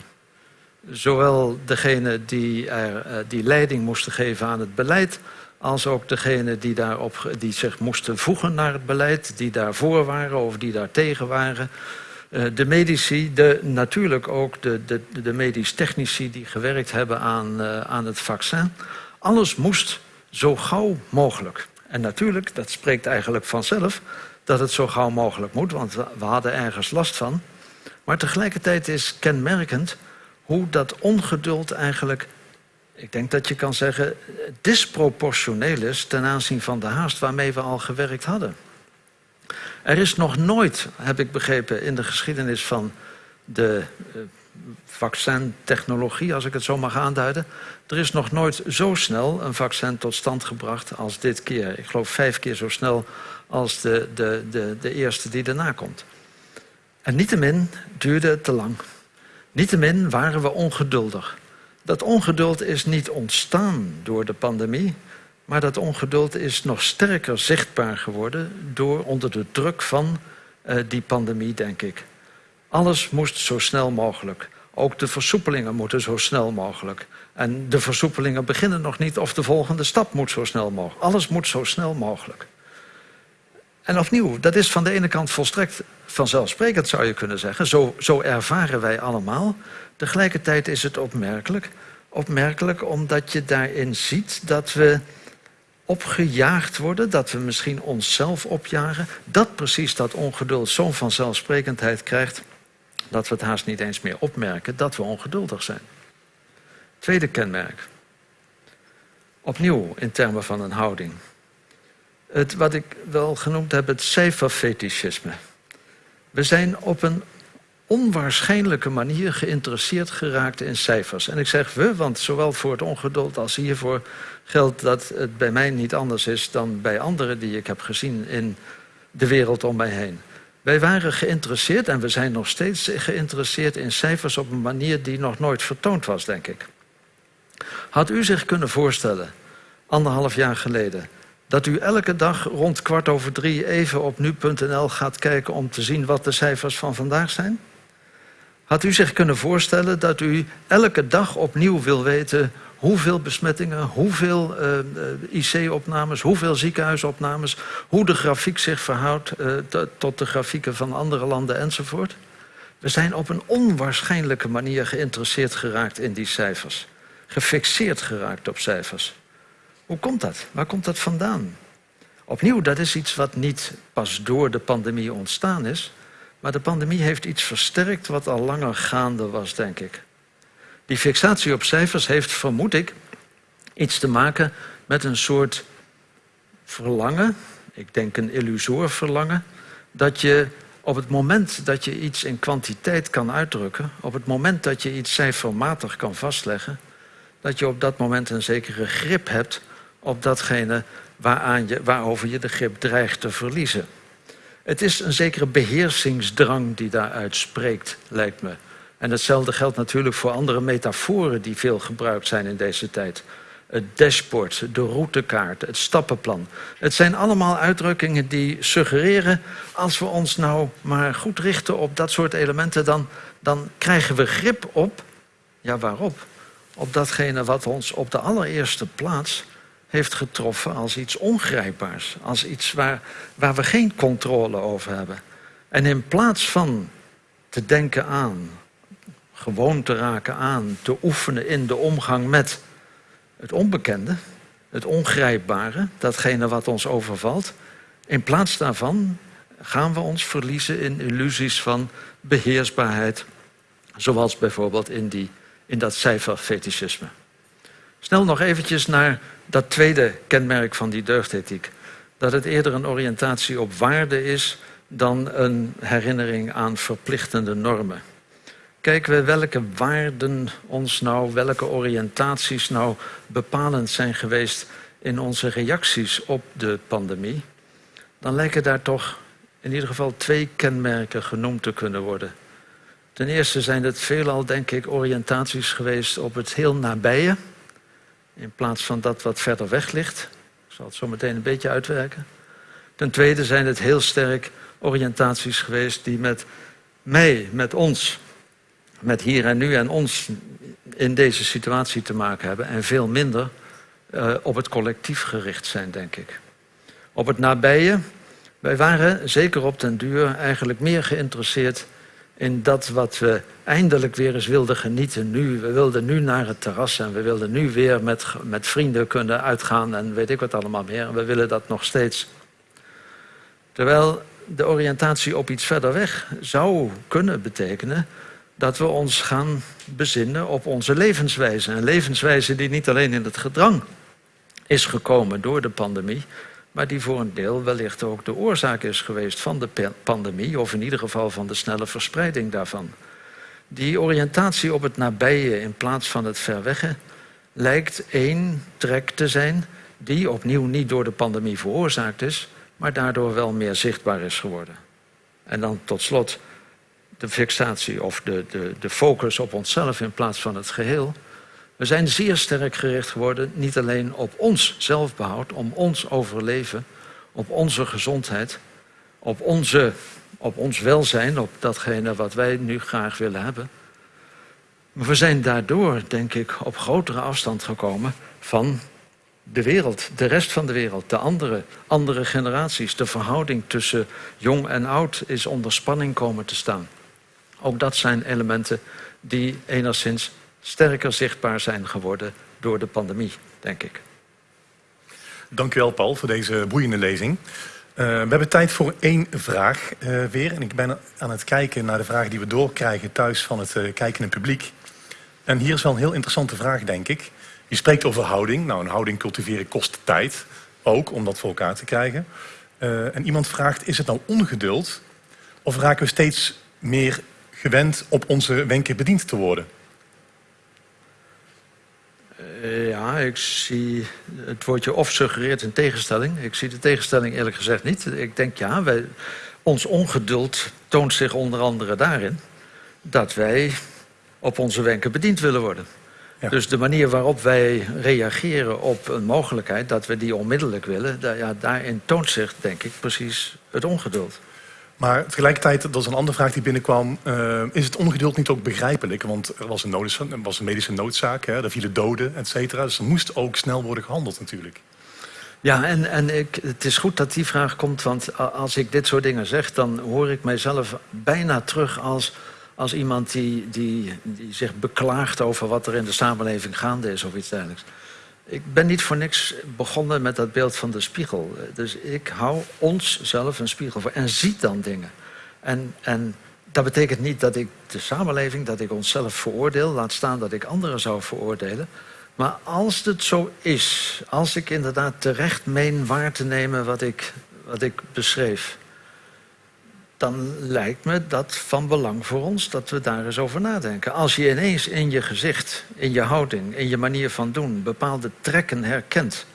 zowel degene die, er, eh, die leiding moesten geven aan het beleid... als ook degene die, daarop, die zich moesten voegen naar het beleid... die daarvoor waren of die daar tegen waren. Eh, de medici, de, natuurlijk ook de, de, de medisch technici die gewerkt hebben aan, uh, aan het vaccin. Alles moest zo gauw mogelijk. En natuurlijk, dat spreekt eigenlijk vanzelf dat het zo gauw mogelijk moet, want we hadden ergens last van. Maar tegelijkertijd is kenmerkend hoe dat ongeduld eigenlijk, ik denk dat je kan zeggen, disproportioneel is ten aanzien van de haast waarmee we al gewerkt hadden. Er is nog nooit, heb ik begrepen, in de geschiedenis van de uh, vaccintechnologie, als ik het zo mag aanduiden, er is nog nooit zo snel een vaccin tot stand gebracht als dit keer. Ik geloof vijf keer zo snel als de, de, de, de eerste die daarna komt. En niettemin duurde het te lang. Niettemin waren we ongeduldig. Dat ongeduld is niet ontstaan door de pandemie, maar dat ongeduld is nog sterker zichtbaar geworden door onder de druk van uh, die pandemie, denk ik. Alles moest zo snel mogelijk. Ook de versoepelingen moeten zo snel mogelijk. En de versoepelingen beginnen nog niet of de volgende stap moet zo snel mogelijk. Alles moet zo snel mogelijk. En opnieuw, dat is van de ene kant volstrekt vanzelfsprekend, zou je kunnen zeggen. Zo, zo ervaren wij allemaal. Tegelijkertijd is het opmerkelijk. Opmerkelijk omdat je daarin ziet dat we opgejaagd worden, dat we misschien onszelf opjagen. Dat precies dat ongeduld zo'n vanzelfsprekendheid krijgt dat we het haast niet eens meer opmerken dat we ongeduldig zijn. Tweede kenmerk. Opnieuw in termen van een houding. Het, wat ik wel genoemd heb, het cijferfetischisme. We zijn op een onwaarschijnlijke manier geïnteresseerd geraakt in cijfers. En ik zeg we, want zowel voor het ongeduld als hiervoor geldt dat het bij mij niet anders is dan bij anderen die ik heb gezien in de wereld om mij heen. Wij waren geïnteresseerd en we zijn nog steeds geïnteresseerd in cijfers op een manier die nog nooit vertoond was, denk ik. Had u zich kunnen voorstellen, anderhalf jaar geleden, dat u elke dag rond kwart over drie even op nu.nl gaat kijken om te zien wat de cijfers van vandaag zijn? Had u zich kunnen voorstellen dat u elke dag opnieuw wil weten hoeveel besmettingen, hoeveel eh, eh, IC-opnames, hoeveel ziekenhuisopnames, hoe de grafiek zich verhoudt uh, tot de grafieken van andere landen enzovoort? We zijn op een onwaarschijnlijke manier geïnteresseerd geraakt in die cijfers. Gefixeerd geraakt op cijfers. Hoe komt dat? Waar komt dat vandaan? Opnieuw, dat is iets wat niet pas door de pandemie ontstaan is. Maar de pandemie heeft iets versterkt wat al langer gaande was, denk ik. Die fixatie op cijfers heeft, vermoed ik, iets te maken met een soort verlangen, ik denk een illusoor verlangen, dat je op het moment dat je iets in kwantiteit kan uitdrukken, op het moment dat je iets cijfermatig kan vastleggen, dat je op dat moment een zekere grip hebt op datgene waaraan je, waarover je de grip dreigt te verliezen. Het is een zekere beheersingsdrang die daaruit spreekt, lijkt me. En hetzelfde geldt natuurlijk voor andere metaforen die veel gebruikt zijn in deze tijd. Het dashboard, de routekaart, het stappenplan. Het zijn allemaal uitdrukkingen die suggereren... als we ons nou maar goed richten op dat soort elementen... dan, dan krijgen we grip op, ja waarop? Op datgene wat ons op de allereerste plaats heeft getroffen als iets ongrijpbaars. Als iets waar, waar we geen controle over hebben. En in plaats van te denken aan gewoon te raken aan, te oefenen in de omgang met het onbekende, het ongrijpbare, datgene wat ons overvalt. In plaats daarvan gaan we ons verliezen in illusies van beheersbaarheid, zoals bijvoorbeeld in, die, in dat cijferfetischisme. Snel nog eventjes naar dat tweede kenmerk van die deugdethiek. Dat het eerder een oriëntatie op waarde is dan een herinnering aan verplichtende normen kijken we welke waarden ons nou, welke oriëntaties nou bepalend zijn geweest in onze reacties op de pandemie, dan lijken daar toch in ieder geval twee kenmerken genoemd te kunnen worden. Ten eerste zijn het veelal, denk ik, oriëntaties geweest op het heel nabije, in plaats van dat wat verder weg ligt. Ik zal het zo meteen een beetje uitwerken. Ten tweede zijn het heel sterk oriëntaties geweest die met mij, met ons, met hier en nu en ons in deze situatie te maken hebben en veel minder uh, op het collectief gericht zijn, denk ik. Op het nabije, wij waren zeker op den duur eigenlijk meer geïnteresseerd in dat wat we eindelijk weer eens wilden genieten nu. We wilden nu naar het terras en we wilden nu weer met, met vrienden kunnen uitgaan en weet ik wat allemaal meer. En we willen dat nog steeds. Terwijl de oriëntatie op iets verder weg zou kunnen betekenen dat we ons gaan bezinnen op onze levenswijze. Een levenswijze die niet alleen in het gedrang is gekomen door de pandemie, maar die voor een deel wellicht ook de oorzaak is geweest van de pandemie, of in ieder geval van de snelle verspreiding daarvan. Die oriëntatie op het nabije in plaats van het verwegge lijkt één trek te zijn die opnieuw niet door de pandemie veroorzaakt is, maar daardoor wel meer zichtbaar is geworden. En dan tot slot de fixatie of de, de, de focus op onszelf in plaats van het geheel. We zijn zeer sterk gericht geworden, niet alleen op ons zelfbehoud, om ons overleven, op onze gezondheid, op, onze, op ons welzijn, op datgene wat wij nu graag willen hebben. Maar we zijn daardoor, denk ik, op grotere afstand gekomen van de wereld, de rest van de wereld, de andere, andere generaties. De verhouding tussen jong en oud is onder spanning komen te staan. Ook dat zijn elementen die enigszins sterker zichtbaar zijn geworden door de pandemie, denk ik. Dank u wel, Paul, voor deze boeiende lezing. Uh, we hebben tijd voor één vraag uh, weer. En ik ben aan het kijken naar de vragen die we doorkrijgen thuis van het uh, kijkende publiek. En hier is wel een heel interessante vraag, denk ik. Je spreekt over houding. Nou, een houding cultiveren kost tijd. Ook om dat voor elkaar te krijgen. en iemand vraagt, is het nou ongeduld? Of raken we steeds meer gewend op onze wenken bediend te worden? Uh, ja, ik zie het woordje of suggereert een tegenstelling. Ik zie de tegenstelling eerlijk gezegd niet. Ik denk ja, wij, ons ongeduld toont zich onder andere daarin dat wij op onze wenken bediend willen worden. Ja. Dus de manier waarop wij reageren op een mogelijkheid dat we die onmiddellijk willen, daar, ja, daarin toont zich, denk ik, precies het ongeduld. Maar tegelijkertijd, dat is een andere vraag die binnenkwam... Uh, is het ongeduld niet ook begrijpelijk? Want er was een, was medische noodzaak, hè, er vielen doden, et cetera. Dus er moest ook snel worden gehandeld natuurlijk. Ja, en, en ik, het is goed dat die vraag komt, want als ik dit soort dingen zeg... dan hoor ik mijzelf bijna terug als, als iemand die, die, die zich beklaagt... over wat er in de samenleving gaande is of iets dergelijks. Ik ben niet voor niks begonnen met dat beeld van de spiegel. Dus ik hou ons zelf een spiegel voor en zie dan dingen. En, en dat betekent niet dat ik de samenleving, dat ik onszelf veroordeel... laat staan dat ik anderen zou veroordelen. Maar als het zo is, als ik inderdaad terecht meen waar te nemen wat ik, wat ik beschreef dan lijkt me dat van belang voor ons dat we daar eens over nadenken. Als je ineens in je gezicht, in je houding, in je manier van doen bepaalde trekken herkent,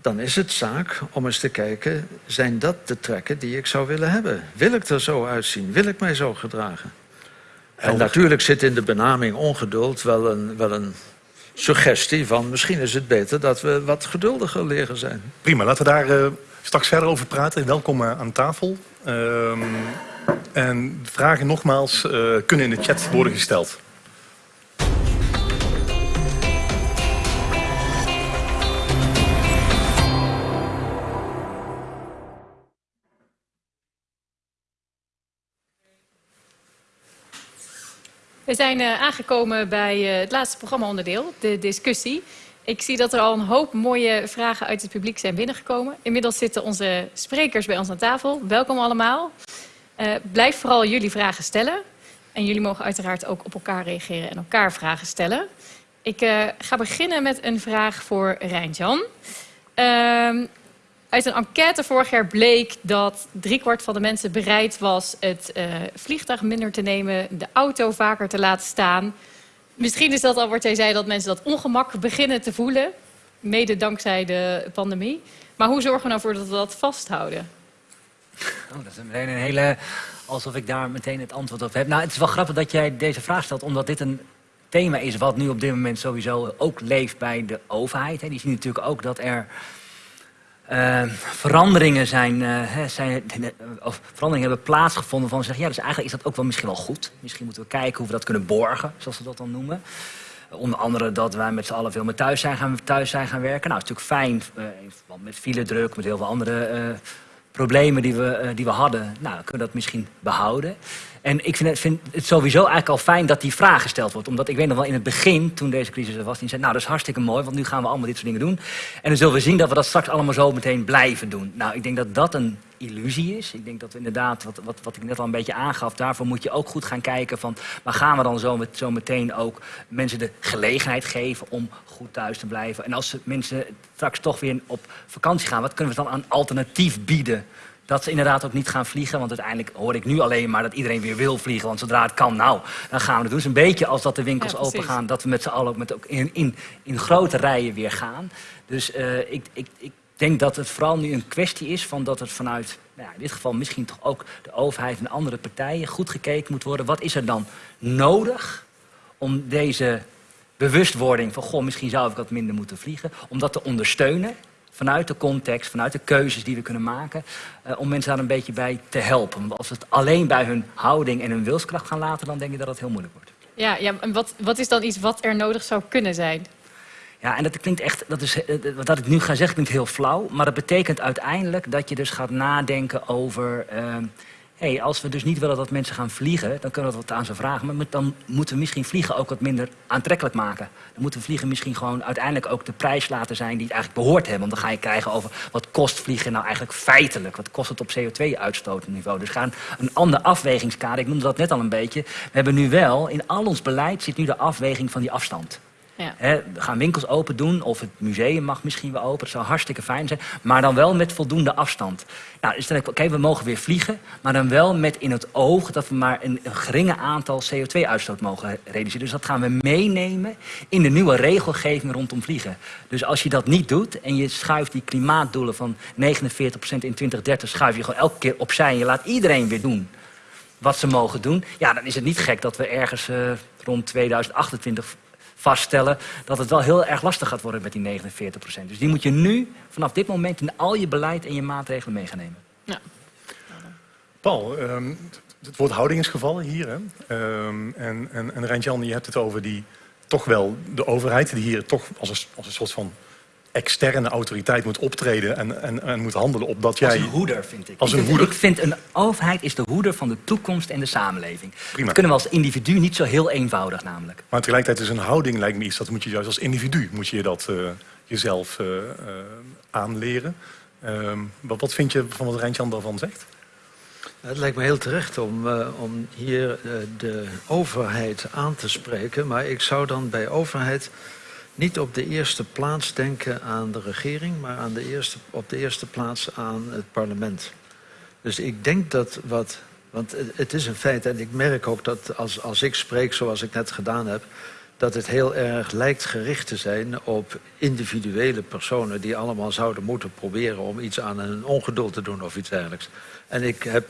dan is het zaak om eens te kijken, zijn dat de trekken die ik zou willen hebben? Wil ik er zo uitzien? Wil ik mij zo gedragen? En natuurlijk zit in de benaming ongeduld wel een, wel een suggestie van misschien is het beter dat we wat geduldiger leren zijn. Prima, laten we daar uh, straks verder over praten. Welkom uh, aan tafel. Uh, en vragen nogmaals uh, kunnen in de chat worden gesteld. We zijn uh, aangekomen bij het laatste programmaonderdeel, de discussie. Ik zie dat er al een hoop mooie vragen uit het publiek zijn binnengekomen. Inmiddels zitten onze sprekers bij ons aan tafel. Welkom allemaal. Uh, blijf vooral jullie vragen stellen. En jullie mogen uiteraard ook op elkaar reageren en elkaar vragen stellen. Ik ga beginnen met een vraag voor Rijntjan. Ehm, uit een enquête vorig jaar bleek dat driekwart van de mensen bereid was het uh, vliegtuig minder te nemen, de auto vaker te laten staan. Misschien is dat al wat jij zei, dat mensen dat ongemak beginnen te voelen, mede dankzij de pandemie. Maar hoe zorgen we nou dat we dat vasthouden? Oh, dat is meteen een hele, alsof ik daar meteen het antwoord op heb. Nou, het is wel grappig dat jij deze vraag stelt, omdat dit een thema is wat nu op dit moment sowieso ook leeft bij de overheid. Die zien natuurlijk ook dat er uh, veranderingen zijn, uh, zijn, of veranderingen hebben plaatsgevonden van zeggen, ja, dus eigenlijk is dat ook wel misschien wel goed. Misschien moeten we kijken hoe we dat kunnen borgen, zoals we dat dan noemen. Uh, onder andere dat wij met z'n allen veel meer thuis zijn gaan, thuis zijn gaan werken. Nou, het is natuurlijk fijn, uh, met file druk, met heel veel andere problemen die we, eh, die we hadden, nou, kunnen we dat misschien behouden. En ik vind het, vind het sowieso eigenlijk al fijn dat die vraag gesteld wordt. Omdat ik weet nog wel in het begin, toen deze crisis er was, die zei, nou dat is hartstikke mooi, want nu gaan we allemaal dit soort dingen doen. En dan zullen we zien dat we dat straks allemaal zo meteen blijven doen. Nou, ik denk dat dat een illusie is. Ik denk dat we inderdaad, wat, wat, wat ik net al een beetje aangaf, daarvoor moet je ook goed gaan kijken van, maar gaan we dan zo, met, zo meteen ook mensen de gelegenheid geven om goed thuis te blijven? En als mensen straks toch weer op vakantie gaan, wat kunnen we dan aan alternatief bieden? Dat ze inderdaad ook niet gaan vliegen. Want uiteindelijk hoor ik nu alleen maar dat iedereen weer wil vliegen. Want zodra het kan, nou, dan gaan we het doen. Dus een beetje als dat de winkels Ja, open gaan. Dat we met z'n allen ook, met, ook in, in, in grote rijen weer gaan. Dus eh, ik, ik, ik denk dat het vooral nu een kwestie is van dat het vanuit, nou ja, in dit geval misschien toch ook de overheid en andere partijen goed gekeken moet worden. Wat is er dan nodig om deze bewustwording van, goh, misschien zou ik wat minder moeten vliegen, om dat te ondersteunen vanuit de context, vanuit de keuzes die we kunnen maken, eh, om mensen daar een beetje bij te helpen. Want als we het alleen bij hun houding en hun wilskracht gaan laten, dan denk ik dat het heel moeilijk wordt. Ja, ja en wat, wat is dan iets wat er nodig zou kunnen zijn? Ja, en dat klinkt echt, dat is, eh, wat ik nu ga zeggen klinkt heel flauw, maar dat betekent uiteindelijk dat je dus gaat nadenken over, ehm hey, als we dus niet willen dat mensen gaan vliegen, dan kunnen we wat aan ze vragen, maar dan moeten we misschien vliegen ook wat minder aantrekkelijk maken. Dan moeten we vliegen misschien gewoon uiteindelijk ook de prijs laten zijn die het eigenlijk behoort hebben. Want dan ga je krijgen over wat kost vliegen nou eigenlijk feitelijk, wat kost het op CO2-uitstootniveau. Dus gaan een ander afwegingskader, ik noemde dat net al een beetje, we hebben nu wel, in al ons beleid zit nu de afweging van die afstand. Ja. We gaan winkels open doen, of het museum mag misschien wel open. Dat zou hartstikke fijn zijn, maar dan wel met voldoende afstand. Nou, dus oké, we mogen weer vliegen, maar dan wel met in het oog dat we maar een, een geringe aantal CO2-uitstoot mogen reduceren. Dus dat gaan we meenemen in de nieuwe regelgeving rondom vliegen. Dus als je dat niet doet en je schuift die klimaatdoelen van 49% in 2030, schuif je gewoon elke keer opzij en je laat iedereen weer doen wat ze mogen doen. Ja, dan is het niet gek dat we ergens eh, rond 2028 vaststellen dat het wel heel erg lastig gaat worden met die 49% Dus die moet je nu vanaf dit moment in al je beleid en je maatregelen mee gaan nemen. Ja. Paul, ehm, het woord houding is gevallen hier. Hè? Ehm, en en, en Rijntjan, je hebt het over die toch wel de overheid die hier toch als een, als een soort van externe autoriteit moet optreden en, en, en moet handelen opdat Als jij. een hoeder, vind ik. Als ik een vind, hoeder? Ik vind een overheid is de hoeder van de toekomst en de samenleving. Prima. Dat kunnen we als individu niet zo heel eenvoudig namelijk. Maar tegelijkertijd is een houding, lijkt me iets, dat moet je juist als individu moet je dat eh, jezelf eh, eh, aanleren. Ehm, wat, wat vind je van wat Rijntjan daarvan zegt? Het lijkt me heel terecht om, eh, om hier de overheid aan te spreken. Maar ik zou dan bij overheid niet op de eerste plaats denken aan de regering, maar aan de eerste, op de eerste plaats aan het parlement. Dus ik denk dat wat. Want het- is een feit, en ik merk ook dat als, als ik spreek zoals ik net gedaan heb, dat het heel erg lijkt gericht te zijn op individuele personen die allemaal zouden moeten proberen om iets aan hun ongeduld te doen of iets dergelijks. En ik heb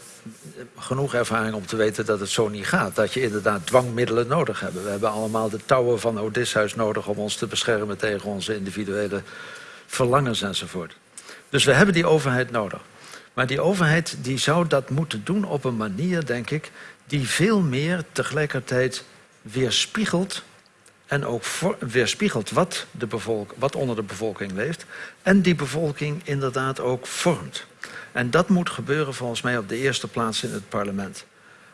genoeg ervaring om te weten dat het zo niet gaat. Dat je inderdaad dwangmiddelen nodig hebt. We hebben allemaal de touwen van Odysseus nodig om ons te beschermen tegen onze individuele verlangens enzovoort. Dus we hebben die overheid nodig. Maar die overheid die zou dat moeten doen op een manier, denk ik, die veel meer tegelijkertijd weerspiegelt en ook weerspiegelt wat, de bevolk, wat onder de bevolking leeft en die bevolking inderdaad ook vormt. En dat moet gebeuren volgens mij op de eerste plaats in het parlement.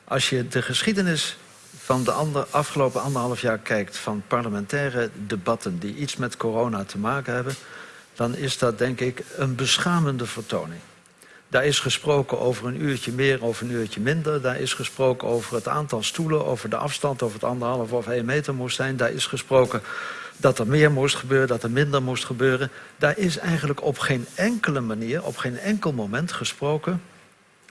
Als je de geschiedenis van de ander, afgelopen anderhalf jaar kijkt van parlementaire debatten die iets met corona te maken hebben, dan is dat denk ik een beschamende vertoning. Daar is gesproken over een uurtje meer, over een uurtje minder. Daar is gesproken over het aantal stoelen, over de afstand, of het anderhalf of één meter moest zijn. Daar is gesproken dat er meer moest gebeuren, dat er minder moest gebeuren. Daar is eigenlijk op geen enkele manier, op geen enkel moment gesproken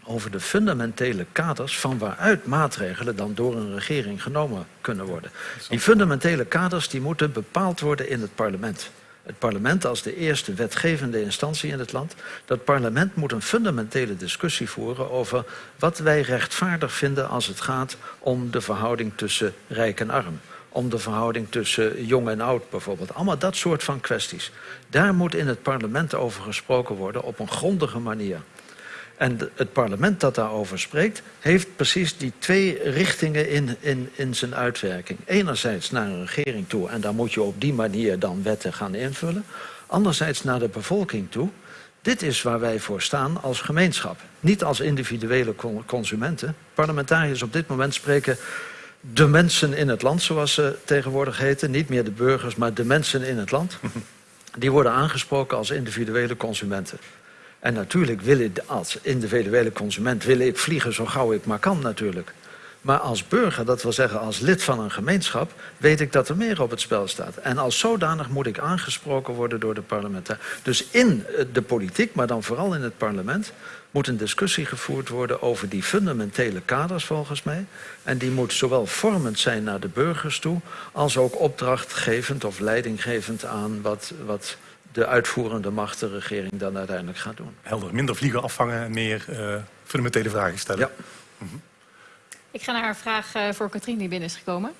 over de fundamentele kaders van waaruit maatregelen dan door een regering genomen kunnen worden. Die fundamentele kaders die moeten bepaald worden in het parlement. Het parlement als de eerste wetgevende instantie in het land. Dat parlement moet een fundamentele discussie voeren over wat wij rechtvaardig vinden als het gaat om de verhouding tussen rijk en arm. Om de verhouding tussen jong en oud bijvoorbeeld. Allemaal dat soort van kwesties. Daar moet in het parlement over gesproken worden op een grondige manier. En het parlement dat daarover spreekt, heeft precies die twee richtingen in, in, in zijn uitwerking. Enerzijds naar een regering toe, en daar moet je op die manier dan wetten gaan invullen. Anderzijds naar de bevolking toe, Dit is waar wij voor staan als gemeenschap. Niet als individuele consumenten. Parlementariërs op dit moment spreken de mensen in het land, zoals ze tegenwoordig heten. Niet meer de burgers, maar de mensen in het land. Die worden aangesproken als individuele consumenten. En natuurlijk wil ik als individuele consument wil ik vliegen zo gauw ik maar kan natuurlijk. Maar als burger, dat wil zeggen als lid van een gemeenschap... weet ik dat er meer op het spel staat. En als zodanig moet ik aangesproken worden door de parlementair. Dus in de politiek, maar dan vooral in het parlement... moet een discussie gevoerd worden over die fundamentele kaders volgens mij. En die moet zowel vormend zijn naar de burgers toe... als ook opdrachtgevend of leidinggevend aan wat, wat de uitvoerende macht, de regering, dan uiteindelijk gaat doen. Helder, minder vliegen afvangen en meer uh, fundamentele vragen stellen. Ja. Mhm. Ik ga naar een vraag uh, voor Katrien die binnen is gekomen.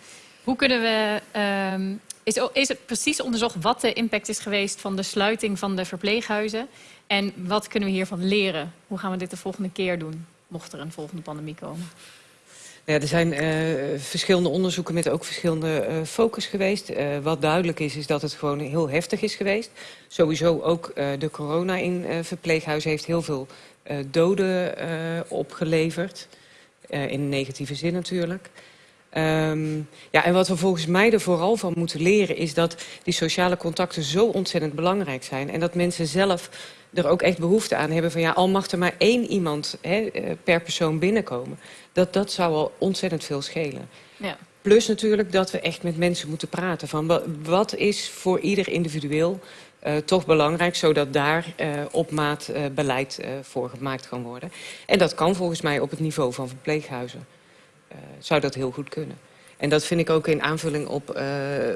Hoe kunnen we... Uh, is, is het precies onderzocht wat de impact is geweest van de sluiting van de verpleeghuizen? En wat kunnen we hiervan leren? Hoe gaan we dit de volgende keer doen, mocht er een volgende pandemie komen? Ja, er zijn uh, verschillende onderzoeken met ook verschillende uh, focus geweest. Uh, wat duidelijk is, is dat het gewoon heel heftig is geweest. Sowieso ook de corona in verpleeghuizen heeft heel veel doden opgeleverd. in negatieve zin natuurlijk. Um, ja, en wat we volgens mij er vooral van moeten leren... is dat die sociale contacten zo ontzettend belangrijk zijn. En dat mensen zelf er ook echt behoefte aan hebben van... ja, al mag er maar één iemand hè, per persoon binnenkomen dat, dat zou al ontzettend veel schelen. Ja. Plus natuurlijk dat we echt met mensen moeten praten. Van wat is voor ieder individueel uh, toch belangrijk... zodat daar uh, op maat uh, beleid voor gemaakt kan worden. En dat kan volgens mij op het niveau van verpleeghuizen. Zou dat heel goed kunnen. En dat vind ik ook in aanvulling op uh,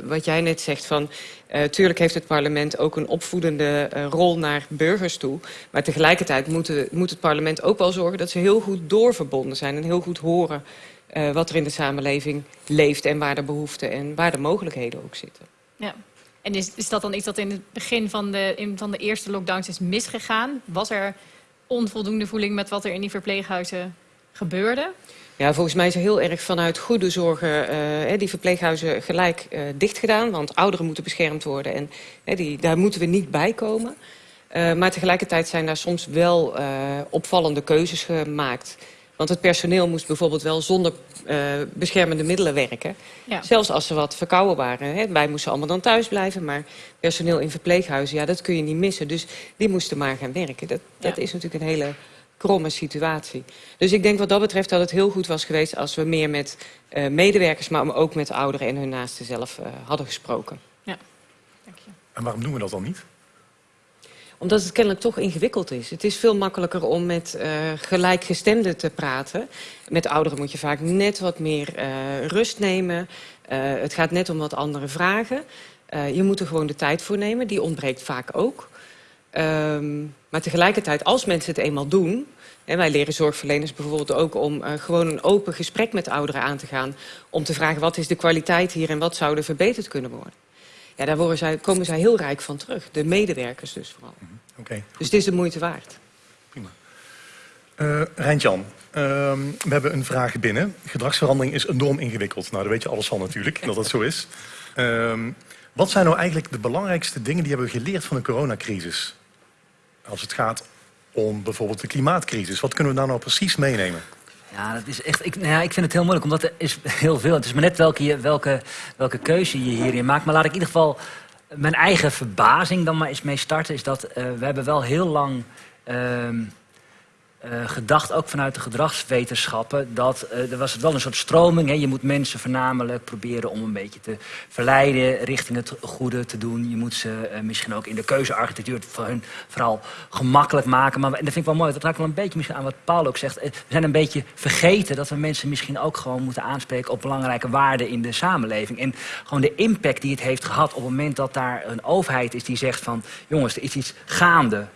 wat jij net zegt. Van, uh, tuurlijk heeft het parlement ook een opvoedende rol naar burgers toe. Maar tegelijkertijd moet, moet, het parlement ook wel zorgen dat ze heel goed doorverbonden zijn. En heel goed horen wat er in de samenleving leeft en waar de behoeften en waar de mogelijkheden ook zitten. Ja. En is, is dat dan iets dat in het begin van de, in, van de eerste lockdowns is misgegaan? Was er onvoldoende voeling met wat er in die verpleeghuizen gebeurde? Ja, volgens mij is er heel erg vanuit goede zorgen uh, die verpleeghuizen gelijk uh, dicht gedaan. Want ouderen moeten beschermd worden en uh, die, daar moeten we niet bij komen. maar tegelijkertijd zijn daar soms wel opvallende keuzes gemaakt. Want het personeel moest bijvoorbeeld wel zonder beschermende middelen werken. Ja. Zelfs als ze wat verkouden waren. Hè. Wij moesten allemaal dan thuis blijven, maar personeel in verpleeghuizen, ja, dat kun je niet missen. Dus die moesten maar gaan werken. Dat, dat is natuurlijk een hele kromme situatie. Dus ik denk wat dat betreft dat het heel goed was geweest... als we meer met uh, medewerkers, maar ook met ouderen en hun naasten zelf uh, hadden gesproken. Ja, dank je. En waarom doen we dat dan niet? Omdat het kennelijk toch ingewikkeld is. Het is veel makkelijker om met uh, gelijkgestemden te praten. Met ouderen moet je vaak net wat meer rust nemen. het gaat net om wat andere vragen. je moet er gewoon de tijd voor nemen. Die ontbreekt vaak ook. Um, maar tegelijkertijd, als mensen het eenmaal doen... en wij leren zorgverleners bijvoorbeeld ook om uh, gewoon een open gesprek met ouderen aan te gaan... om te vragen wat is de kwaliteit hier en wat zou er verbeterd kunnen worden. Ja, daar worden zij, komen zij heel rijk van terug. De medewerkers dus vooral. Mm -hmm. okay. Dus het is de moeite waard. Prima. Uh, Rijntjan, uh, we hebben een vraag binnen. Gedragsverandering is enorm ingewikkeld. Nou, daar weet je alles van natuurlijk, dat dat zo is. Wat zijn nou eigenlijk de belangrijkste dingen die hebben we geleerd van de coronacrisis? als het gaat om bijvoorbeeld de klimaatcrisis. Wat kunnen we daar nou precies meenemen? Ja, dat is echt, ik, nou ja, ik vind het heel moeilijk, omdat er is heel veel. Het is maar net welke, welke, welke keuze je hierin maakt. Maar laat ik in ieder geval mijn eigen verbazing dan maar eens mee starten. Is dat uh, we hebben wel heel lang... Uh, uh, gedacht, ook vanuit de gedragswetenschappen, dat uh, er was wel een soort stroming. Hè? Je moet mensen voornamelijk proberen om een beetje te verleiden richting het goede te doen. Je moet ze uh, misschien ook in de keuzearchitectuur voor hun vooral gemakkelijk maken. Maar en dat vind ik wel mooi, dat raakt wel een beetje misschien aan wat Paul ook zegt. We zijn een beetje vergeten dat we mensen misschien ook gewoon moeten aanspreken op belangrijke waarden in de samenleving. En gewoon de impact die het heeft gehad op het moment dat daar een overheid is die zegt van jongens, er is iets gaande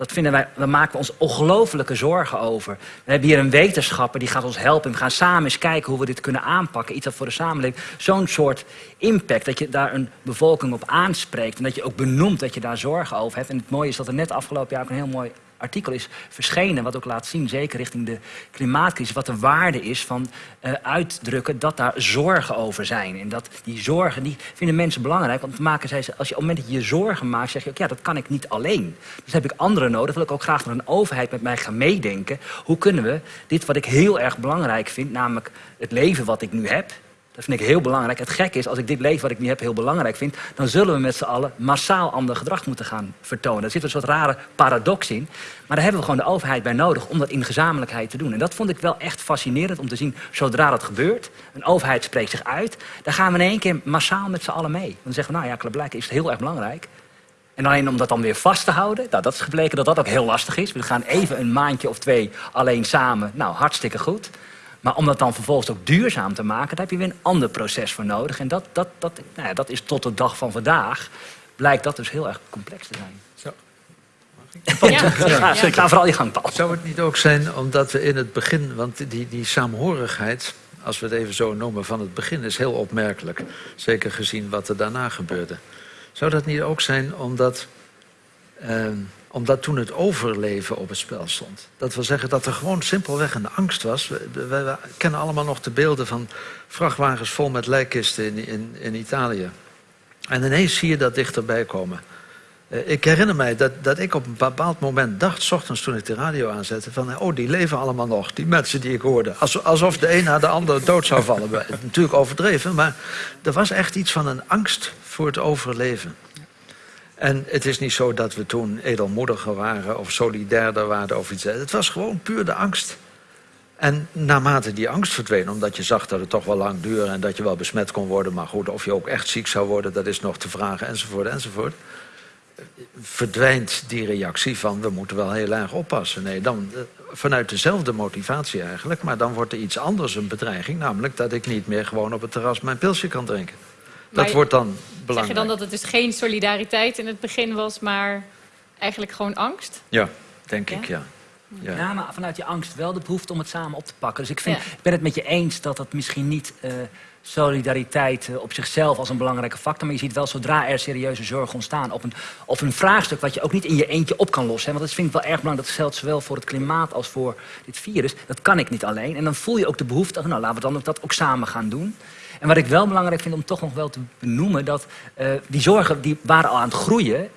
dat vinden wij, daar maken we ons ongelofelijke zorgen over. We hebben hier een wetenschapper die gaat ons helpen. We gaan samen eens kijken hoe we dit kunnen aanpakken. Iets dat voor de samenleving zo'n soort impact... dat je daar een bevolking op aanspreekt. En dat je ook benoemt dat je daar zorgen over hebt. En het mooie is dat er net afgelopen jaar ook een heel mooi artikel is verschenen, wat ook laat zien, zeker richting de klimaatcrisis, wat de waarde is van uh, uitdrukken dat daar zorgen over zijn. En dat die zorgen, die vinden mensen belangrijk. Want maken zij, als je op het moment dat je je zorgen maakt, zeg je ook, ja, dat kan ik niet alleen. Dus heb ik anderen nodig. Wil ik ook graag dat een overheid met mij gaan meedenken. Hoe kunnen we dit wat ik heel erg belangrijk vind, namelijk het leven wat ik nu heb, dat vind ik heel belangrijk. Het gekke is, als ik dit leven wat ik nu heb heel belangrijk vind... dan zullen we met z'n allen massaal ander gedrag moeten gaan vertonen. Daar zit een soort rare paradox in. Maar daar hebben we gewoon de overheid bij nodig om dat in gezamenlijkheid te doen. En dat vond ik wel echt fascinerend om te zien, zodra dat gebeurt... een overheid spreekt zich uit, dan gaan we in één keer massaal met z'n allen mee. Dan zeggen we, nou ja, blijkbaar is het heel erg belangrijk. En alleen om dat dan weer vast te houden, nou, dat is gebleken dat dat ook heel lastig is. We gaan even een maandje of twee alleen samen, nou, hartstikke goed... Maar om dat dan vervolgens ook duurzaam te maken, daar heb je weer een ander proces voor nodig. En dat, dat, dat, nou ja, dat is tot de dag van vandaag, blijkt dat dus heel erg complex te zijn. Zo. Ja. Ja, Ga vooral je gang, Paul. Zou het niet ook zijn omdat we in het begin, want die, die saamhorigheid, als we het even zo noemen, van het begin is heel opmerkelijk. Zeker gezien wat er daarna gebeurde. Zou dat niet ook zijn omdat ehm, omdat toen het overleven op het spel stond. Dat wil zeggen dat er gewoon simpelweg een angst was. We, kennen allemaal nog de beelden van vrachtwagens vol met lijkkisten in, in, in Italië. En ineens zie je dat dichterbij komen. Eh, ik herinner mij dat, dat ik op een bepaald moment dacht, s ochtends toen ik de radio aanzette, van oh, die leven allemaal nog, die mensen die ik hoorde. Alsof de een na de ander dood zou vallen. Natuurlijk overdreven, maar er was echt iets van een angst voor het overleven. En het is niet zo dat we toen edelmoediger waren of solidairder waren of iets. Het was gewoon puur de angst. En naarmate die angst verdween, omdat je zag dat het toch wel lang duurde... en dat je wel besmet kon worden, maar goed, of je ook echt ziek zou worden... dat is nog te vragen, enzovoort, enzovoort. Verdwijnt die reactie van, we moeten wel heel erg oppassen. Nee, dan eh, vanuit dezelfde motivatie eigenlijk... maar dan wordt er iets anders een bedreiging... namelijk dat ik niet meer gewoon op het terras mijn pilsje kan drinken. Dat wordt dan belangrijk. Zeg je dan dat het dus geen solidariteit in het begin was, maar eigenlijk gewoon angst? Ja, denk ik, ja. Ja. ja. maar vanuit je angst wel de behoefte om het samen op te pakken. Dus ik, vind, ik ben het met je eens dat dat misschien niet uh, solidariteit uh, op zichzelf als een belangrijke factor... maar je ziet wel zodra er serieuze zorgen ontstaan op een, op een vraagstuk... wat je ook niet in je eentje op kan lossen. Hè, want dat vind ik wel erg belangrijk. Dat geldt zowel voor het klimaat als voor dit virus. Dat kan ik niet alleen. En dan voel je ook de behoefte... nou, laten we dan ook dat ook samen gaan doen. En wat ik wel belangrijk vind om toch nog wel te benoemen... dat uh, die zorgen die waren al aan het groeien...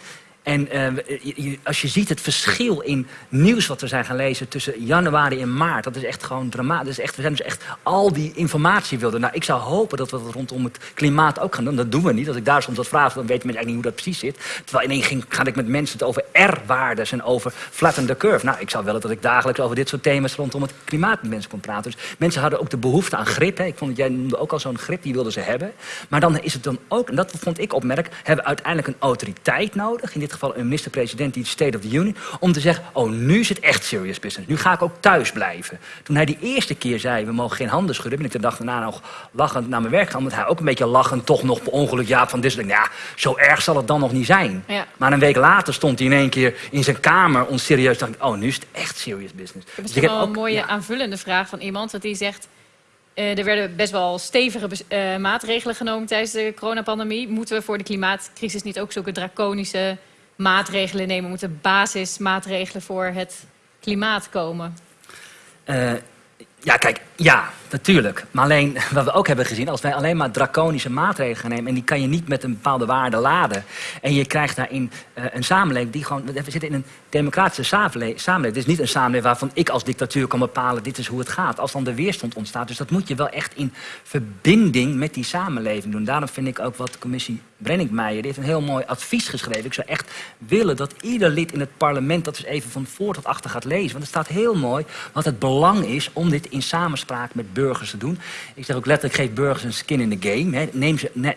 En uh, als je ziet het verschil in nieuws wat we zijn gaan lezen tussen januari en maart, dat is echt gewoon dramatisch. Echt, we zijn dus echt al die informatie wilden. Nou, ik zou hopen dat we dat rondom het klimaat ook gaan doen. Dat doen we niet. Als ik daar soms wat vraag, dan weten mensen eigenlijk niet hoe dat precies zit. Terwijl ineens ging, ga ik met mensen het over R-waardes en over flatten the curve. Nou, ik zou willen dat ik dagelijks over dit soort thema's rondom het klimaat met mensen kon praten. Dus mensen hadden ook de behoefte aan grip. Hè. Ik vond dat jij noemde ook al zo'n grip, die wilden ze hebben. Maar dan is het dan ook, en dat vond ik opmerk, hebben we uiteindelijk een autoriteit nodig. In dit geval een minister-president die State of the Union... om te zeggen, oh, nu is het echt serious business. Nu ga ik ook thuis blijven. Toen hij die eerste keer zei, we mogen geen handen schudden... ben ik de dag daarna nog lachend naar mijn werk gaan... omdat hij ook een beetje lachend toch nog per ongeluk Jaap van Dissel... ja, zo erg zal het dan nog niet zijn. Maar een week later stond hij in één keer in zijn kamer... onserieus dacht ik, oh, nu is het echt serious business. Ik heb dus wel een mooie aanvullende vraag van iemand... dat die zegt... Uh, er werden best wel stevige uh, maatregelen genomen tijdens de coronapandemie. Moeten we voor de klimaatcrisis niet ook zulke draconische maatregelen nemen? Moeten basismaatregelen voor het klimaat komen? Uh, ja, kijk, ja, natuurlijk. Maar alleen wat we ook hebben gezien, als wij alleen maar draconische maatregelen gaan nemen... en die kan je niet met een bepaalde waarde laden... en je krijgt daarin uh, een samenleving die gewoon... We zitten in een democratische samenleving. Het is niet een samenleving waarvan ik als dictatuur kan bepalen... dit is hoe het gaat, als dan de weerstand ontstaat. Dus dat moet je wel echt in verbinding met die samenleving doen. Daarom vind ik ook wat de commissie Brenningmeijer... heeft een heel mooi advies geschreven. Ik zou echt willen dat ieder lid in het parlement... dat eens even van voor tot achter gaat lezen. Want het staat heel mooi wat het belang is om dit in samenspraak met burgers te doen. Ik zeg ook letterlijk, geef burgers een skin in the game. Hè. Neem ze, ne,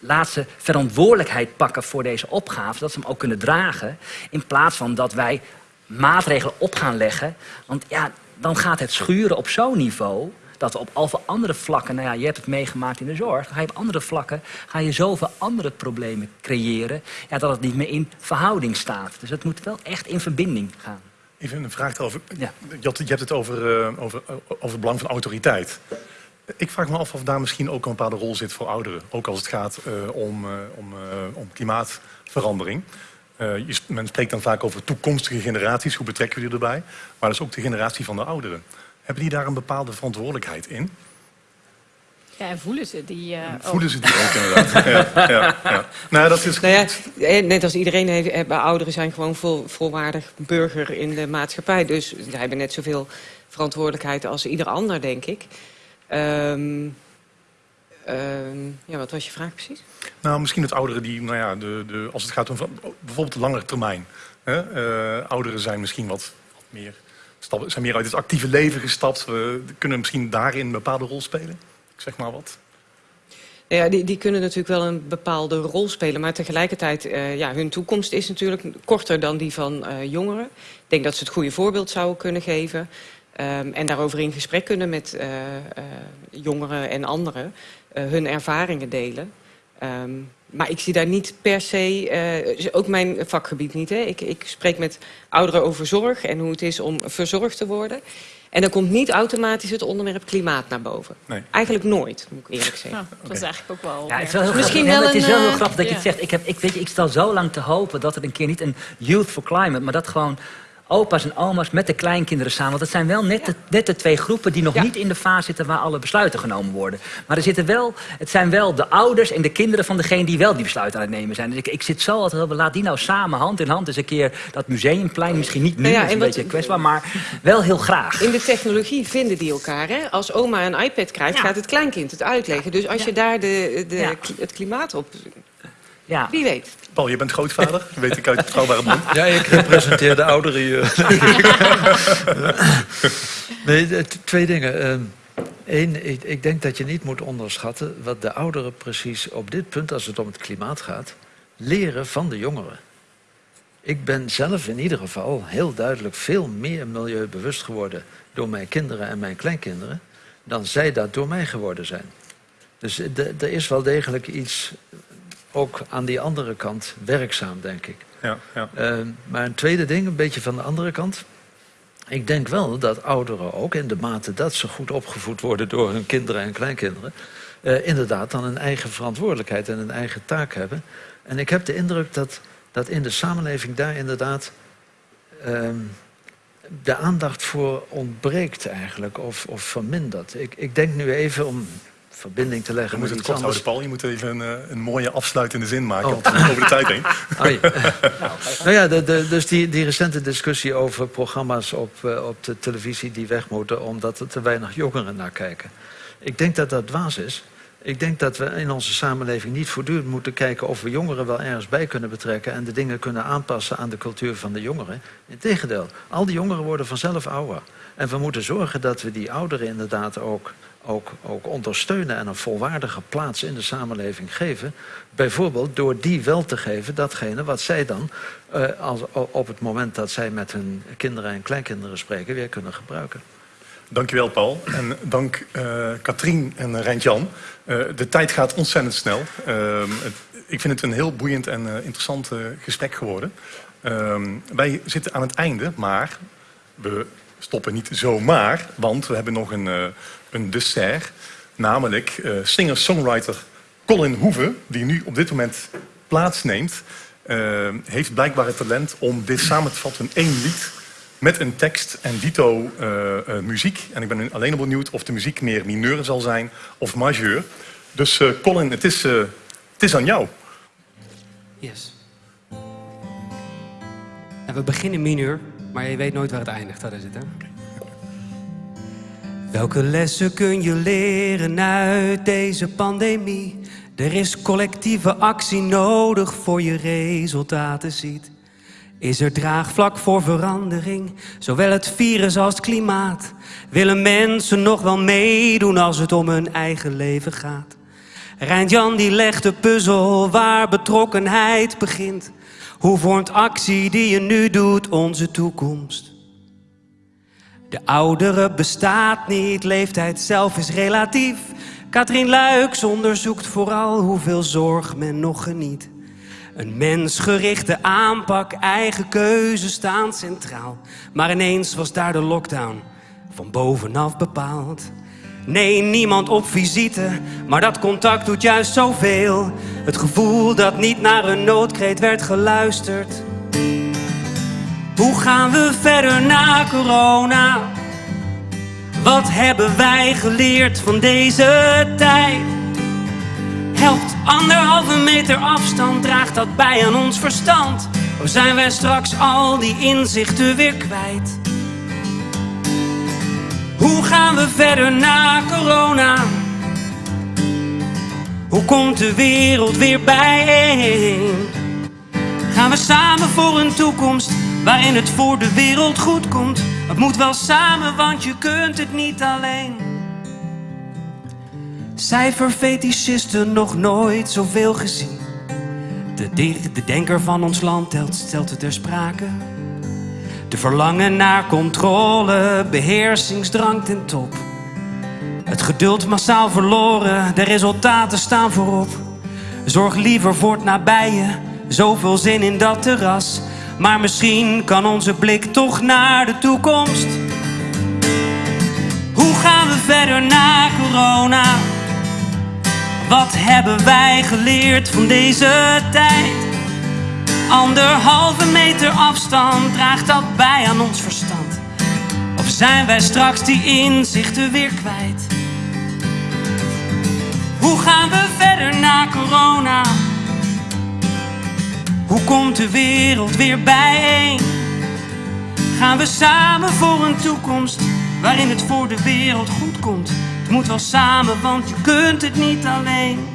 laat ze verantwoordelijkheid pakken voor deze opgave, dat ze hem ook kunnen dragen. In plaats van dat wij maatregelen op gaan leggen. Want ja, dan gaat het schuren op zo'n niveau dat we op al andere vlakken, nou ja, je hebt het meegemaakt in de zorg, ga je op andere vlakken, ga je zoveel andere problemen creëren, ja, dat het niet meer in verhouding staat. Dus het moet wel echt in verbinding gaan. Even een vraag erover. Ja. Je, hebt het over, uh, over, over het belang van autoriteit. Ik vraag me af of daar misschien ook een bepaalde rol zit voor ouderen. Ook als het gaat uh, om, uh, om, om klimaatverandering. Je, men spreekt dan vaak over toekomstige generaties. Hoe betrekken we die erbij? Maar dat is ook de generatie van de ouderen. Hebben die daar een bepaalde verantwoordelijkheid in? Ja, en voelen ze die uh, Voelen ze die ook inderdaad. ja, ja, ja. Nou, dat is... Nou ja, eh, net als iedereen, heeft, ouderen zijn gewoon vol, volwaardig burger in de maatschappij. Dus zij hebben net zoveel verantwoordelijkheid als ieder ander, denk ik. Um, um, ja, wat was je vraag precies? Nou, misschien het ouderen die, nou ja, de, de, als het gaat om bijvoorbeeld de langere termijn. Hè? Uh, ouderen zijn misschien wat, wat meer, stappen, zijn meer uit het actieve leven gestapt. We kunnen misschien daarin een bepaalde rol spelen. Zeg maar wat. Ja, die, die kunnen natuurlijk wel een bepaalde rol spelen. Maar tegelijkertijd, uh, ja, hun toekomst is natuurlijk korter dan die van uh, jongeren. Ik denk dat ze het goede voorbeeld zouden kunnen geven. Um, en daarover in gesprek kunnen met uh, jongeren en anderen. hun ervaringen delen. Um, maar ik zie daar niet per se, ook mijn vakgebied niet. Hè. Ik, ik spreek met ouderen over zorg en hoe het is om verzorgd te worden. En dan komt niet automatisch het onderwerp klimaat naar boven. Nee. Eigenlijk nooit, moet ik eerlijk zeggen. Ja, dat is eigenlijk ook wel... Ja, het is wel heel Misschien wel het is wel heel grappig dat je het zegt. Ik, heb, ik, weet je, ik stel zo lang te hopen dat er een keer niet een Youth for Climate... maar dat gewoon opa's en oma's met de kleinkinderen samen. Want het zijn wel net, de, net de twee groepen die nog niet in de fase zitten waar alle besluiten genomen worden. Maar er zitten wel, het zijn wel de ouders en de kinderen van degene die wel die besluiten aan het nemen zijn. Dus ik, ik zit zo altijd laat die nou samen hand in hand eens een keer dat museumplein. Misschien niet nu, ja, dat is een beetje kwetsbaar, maar wel heel graag. In de technologie vinden die elkaar. Hè? Als oma een iPad krijgt, gaat het kleinkind het uitleggen. Dus als je daar de, de, het klimaat op ja. Wie weet. Paul, je bent grootvader, weet ik uit betrouwbare bron. Ja, ik representeer de ouderen hier. nee, twee dingen. Eén, ehm, ik, ik, denk dat je niet moet onderschatten wat de ouderen precies op dit punt, als het om het klimaat gaat, leren van de jongeren. Ik ben zelf in ieder geval heel duidelijk veel meer milieubewust geworden door mijn kinderen en mijn kleinkinderen dan zij dat door mij geworden zijn. Dus er is wel degelijk iets ook aan die andere kant werkzaam, denk ik. Ja, ja. Uh, maar een tweede ding, een beetje van de andere kant. Ik denk wel dat ouderen ook, in de mate dat ze goed opgevoed worden door hun kinderen en kleinkinderen, uh, inderdaad dan een eigen verantwoordelijkheid en een eigen taak hebben. En ik heb de indruk dat, dat in de samenleving daar inderdaad uh, de aandacht voor ontbreekt eigenlijk, of, of vermindert. Ik, ik denk nu even om verbinding te leggen. Houden, Paul. Je moet even een, eh, een mooie afsluitende zin maken, oh. over de tijd heen. Oh, ja. nou ja, de, de, dus die, die recente discussie over programma's op, uh, op de televisie die weg moeten... omdat er te weinig jongeren naar kijken. Ik denk dat dat dwaas is. Ik denk dat we in onze samenleving niet voortdurend moeten kijken... of we jongeren wel ergens bij kunnen betrekken... en de dingen kunnen aanpassen aan de cultuur van de jongeren. Integendeel, al die jongeren worden vanzelf ouder. En we moeten zorgen dat we die ouderen inderdaad ook ook, ook ondersteunen en een volwaardige plaats in de samenleving geven. Bijvoorbeeld door die wel te geven datgene wat zij dan uh, als, op het moment dat zij met hun kinderen en kleinkinderen spreken weer kunnen gebruiken. Dankjewel Paul en dank uh, Katrien en Rijntjan. Uh, de tijd gaat ontzettend snel. Ehm, het, ik vind het een heel boeiend en interessant gesprek geworden. Ehm, wij zitten aan het einde, maar we stoppen niet zomaar, want we hebben nog een een dessert. Namelijk uh, singer-songwriter Colin Hoeve, die nu op dit moment plaatsneemt, uh, heeft blijkbaar het talent om dit samen te vatten in één lied met een tekst en dito uh, muziek. En ik ben alleen benieuwd of de muziek meer mineur zal zijn of majeur. Dus Colin, het is, het is aan jou. Yes. En we beginnen mineur, maar je weet nooit waar het eindigt. Dat is het, hè? Welke lessen kun je leren uit deze pandemie? Er is collectieve actie nodig voor je resultaten ziet. Is er draagvlak voor verandering, zowel het virus als het klimaat? Willen mensen nog wel meedoen als het om hun eigen leven gaat? Rijntjan die legt de puzzel waar betrokkenheid begint. Hoe vormt actie die je nu doet onze toekomst? De oudere bestaat niet, leeftijd zelf is relatief. Katrien Luiks onderzoekt vooral hoeveel zorg men nog geniet. Een mensgerichte aanpak, eigen keuze staan centraal. Maar ineens was daar de lockdown van bovenaf bepaald. Nee, niemand op visite, maar dat contact doet juist zoveel. Het gevoel dat niet naar een noodkreet werd geluisterd Hoe gaan we verder na corona? Wat hebben wij geleerd van deze tijd? Helpt anderhalve meter afstand, draagt dat bij aan ons verstand? Of zijn wij straks al die inzichten weer kwijt? Hoe gaan we verder na corona? Hoe komt de wereld weer bijeen? Gaan we samen voor een toekomst waarin het voor de wereld goed komt? Het moet wel samen, want je kunt het niet alleen. Cijferfetischisten nog nooit zoveel gezien. De, de, de denker van ons land telt, stelt het ter sprake. De verlangen naar controle, beheersingsdrang ten top. Het geduld massaal verloren, de resultaten staan voorop. Zorg liever voor het nabije, zoveel zin in dat terras. Maar misschien kan onze blik toch naar de toekomst. Hoe gaan we verder na corona? Wat hebben wij geleerd van deze tijd? Anderhalve meter afstand draagt dat bij aan ons verstand. Of zijn wij straks die inzichten weer kwijt? Hoe gaan we verder na corona? Hoe komt de wereld weer bijeen? Gaan we samen voor een toekomst waarin het voor de wereld goed komt? Het moet wel samen, want je kunt het niet alleen.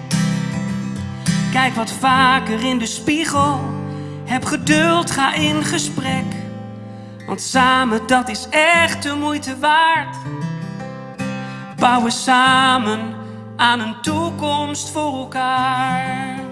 Kijk wat vaker in de spiegel. Heb geduld, ga in gesprek. Want samen, dat is echt de moeite waard. Bouwen samen aan een toekomst voor elkaar.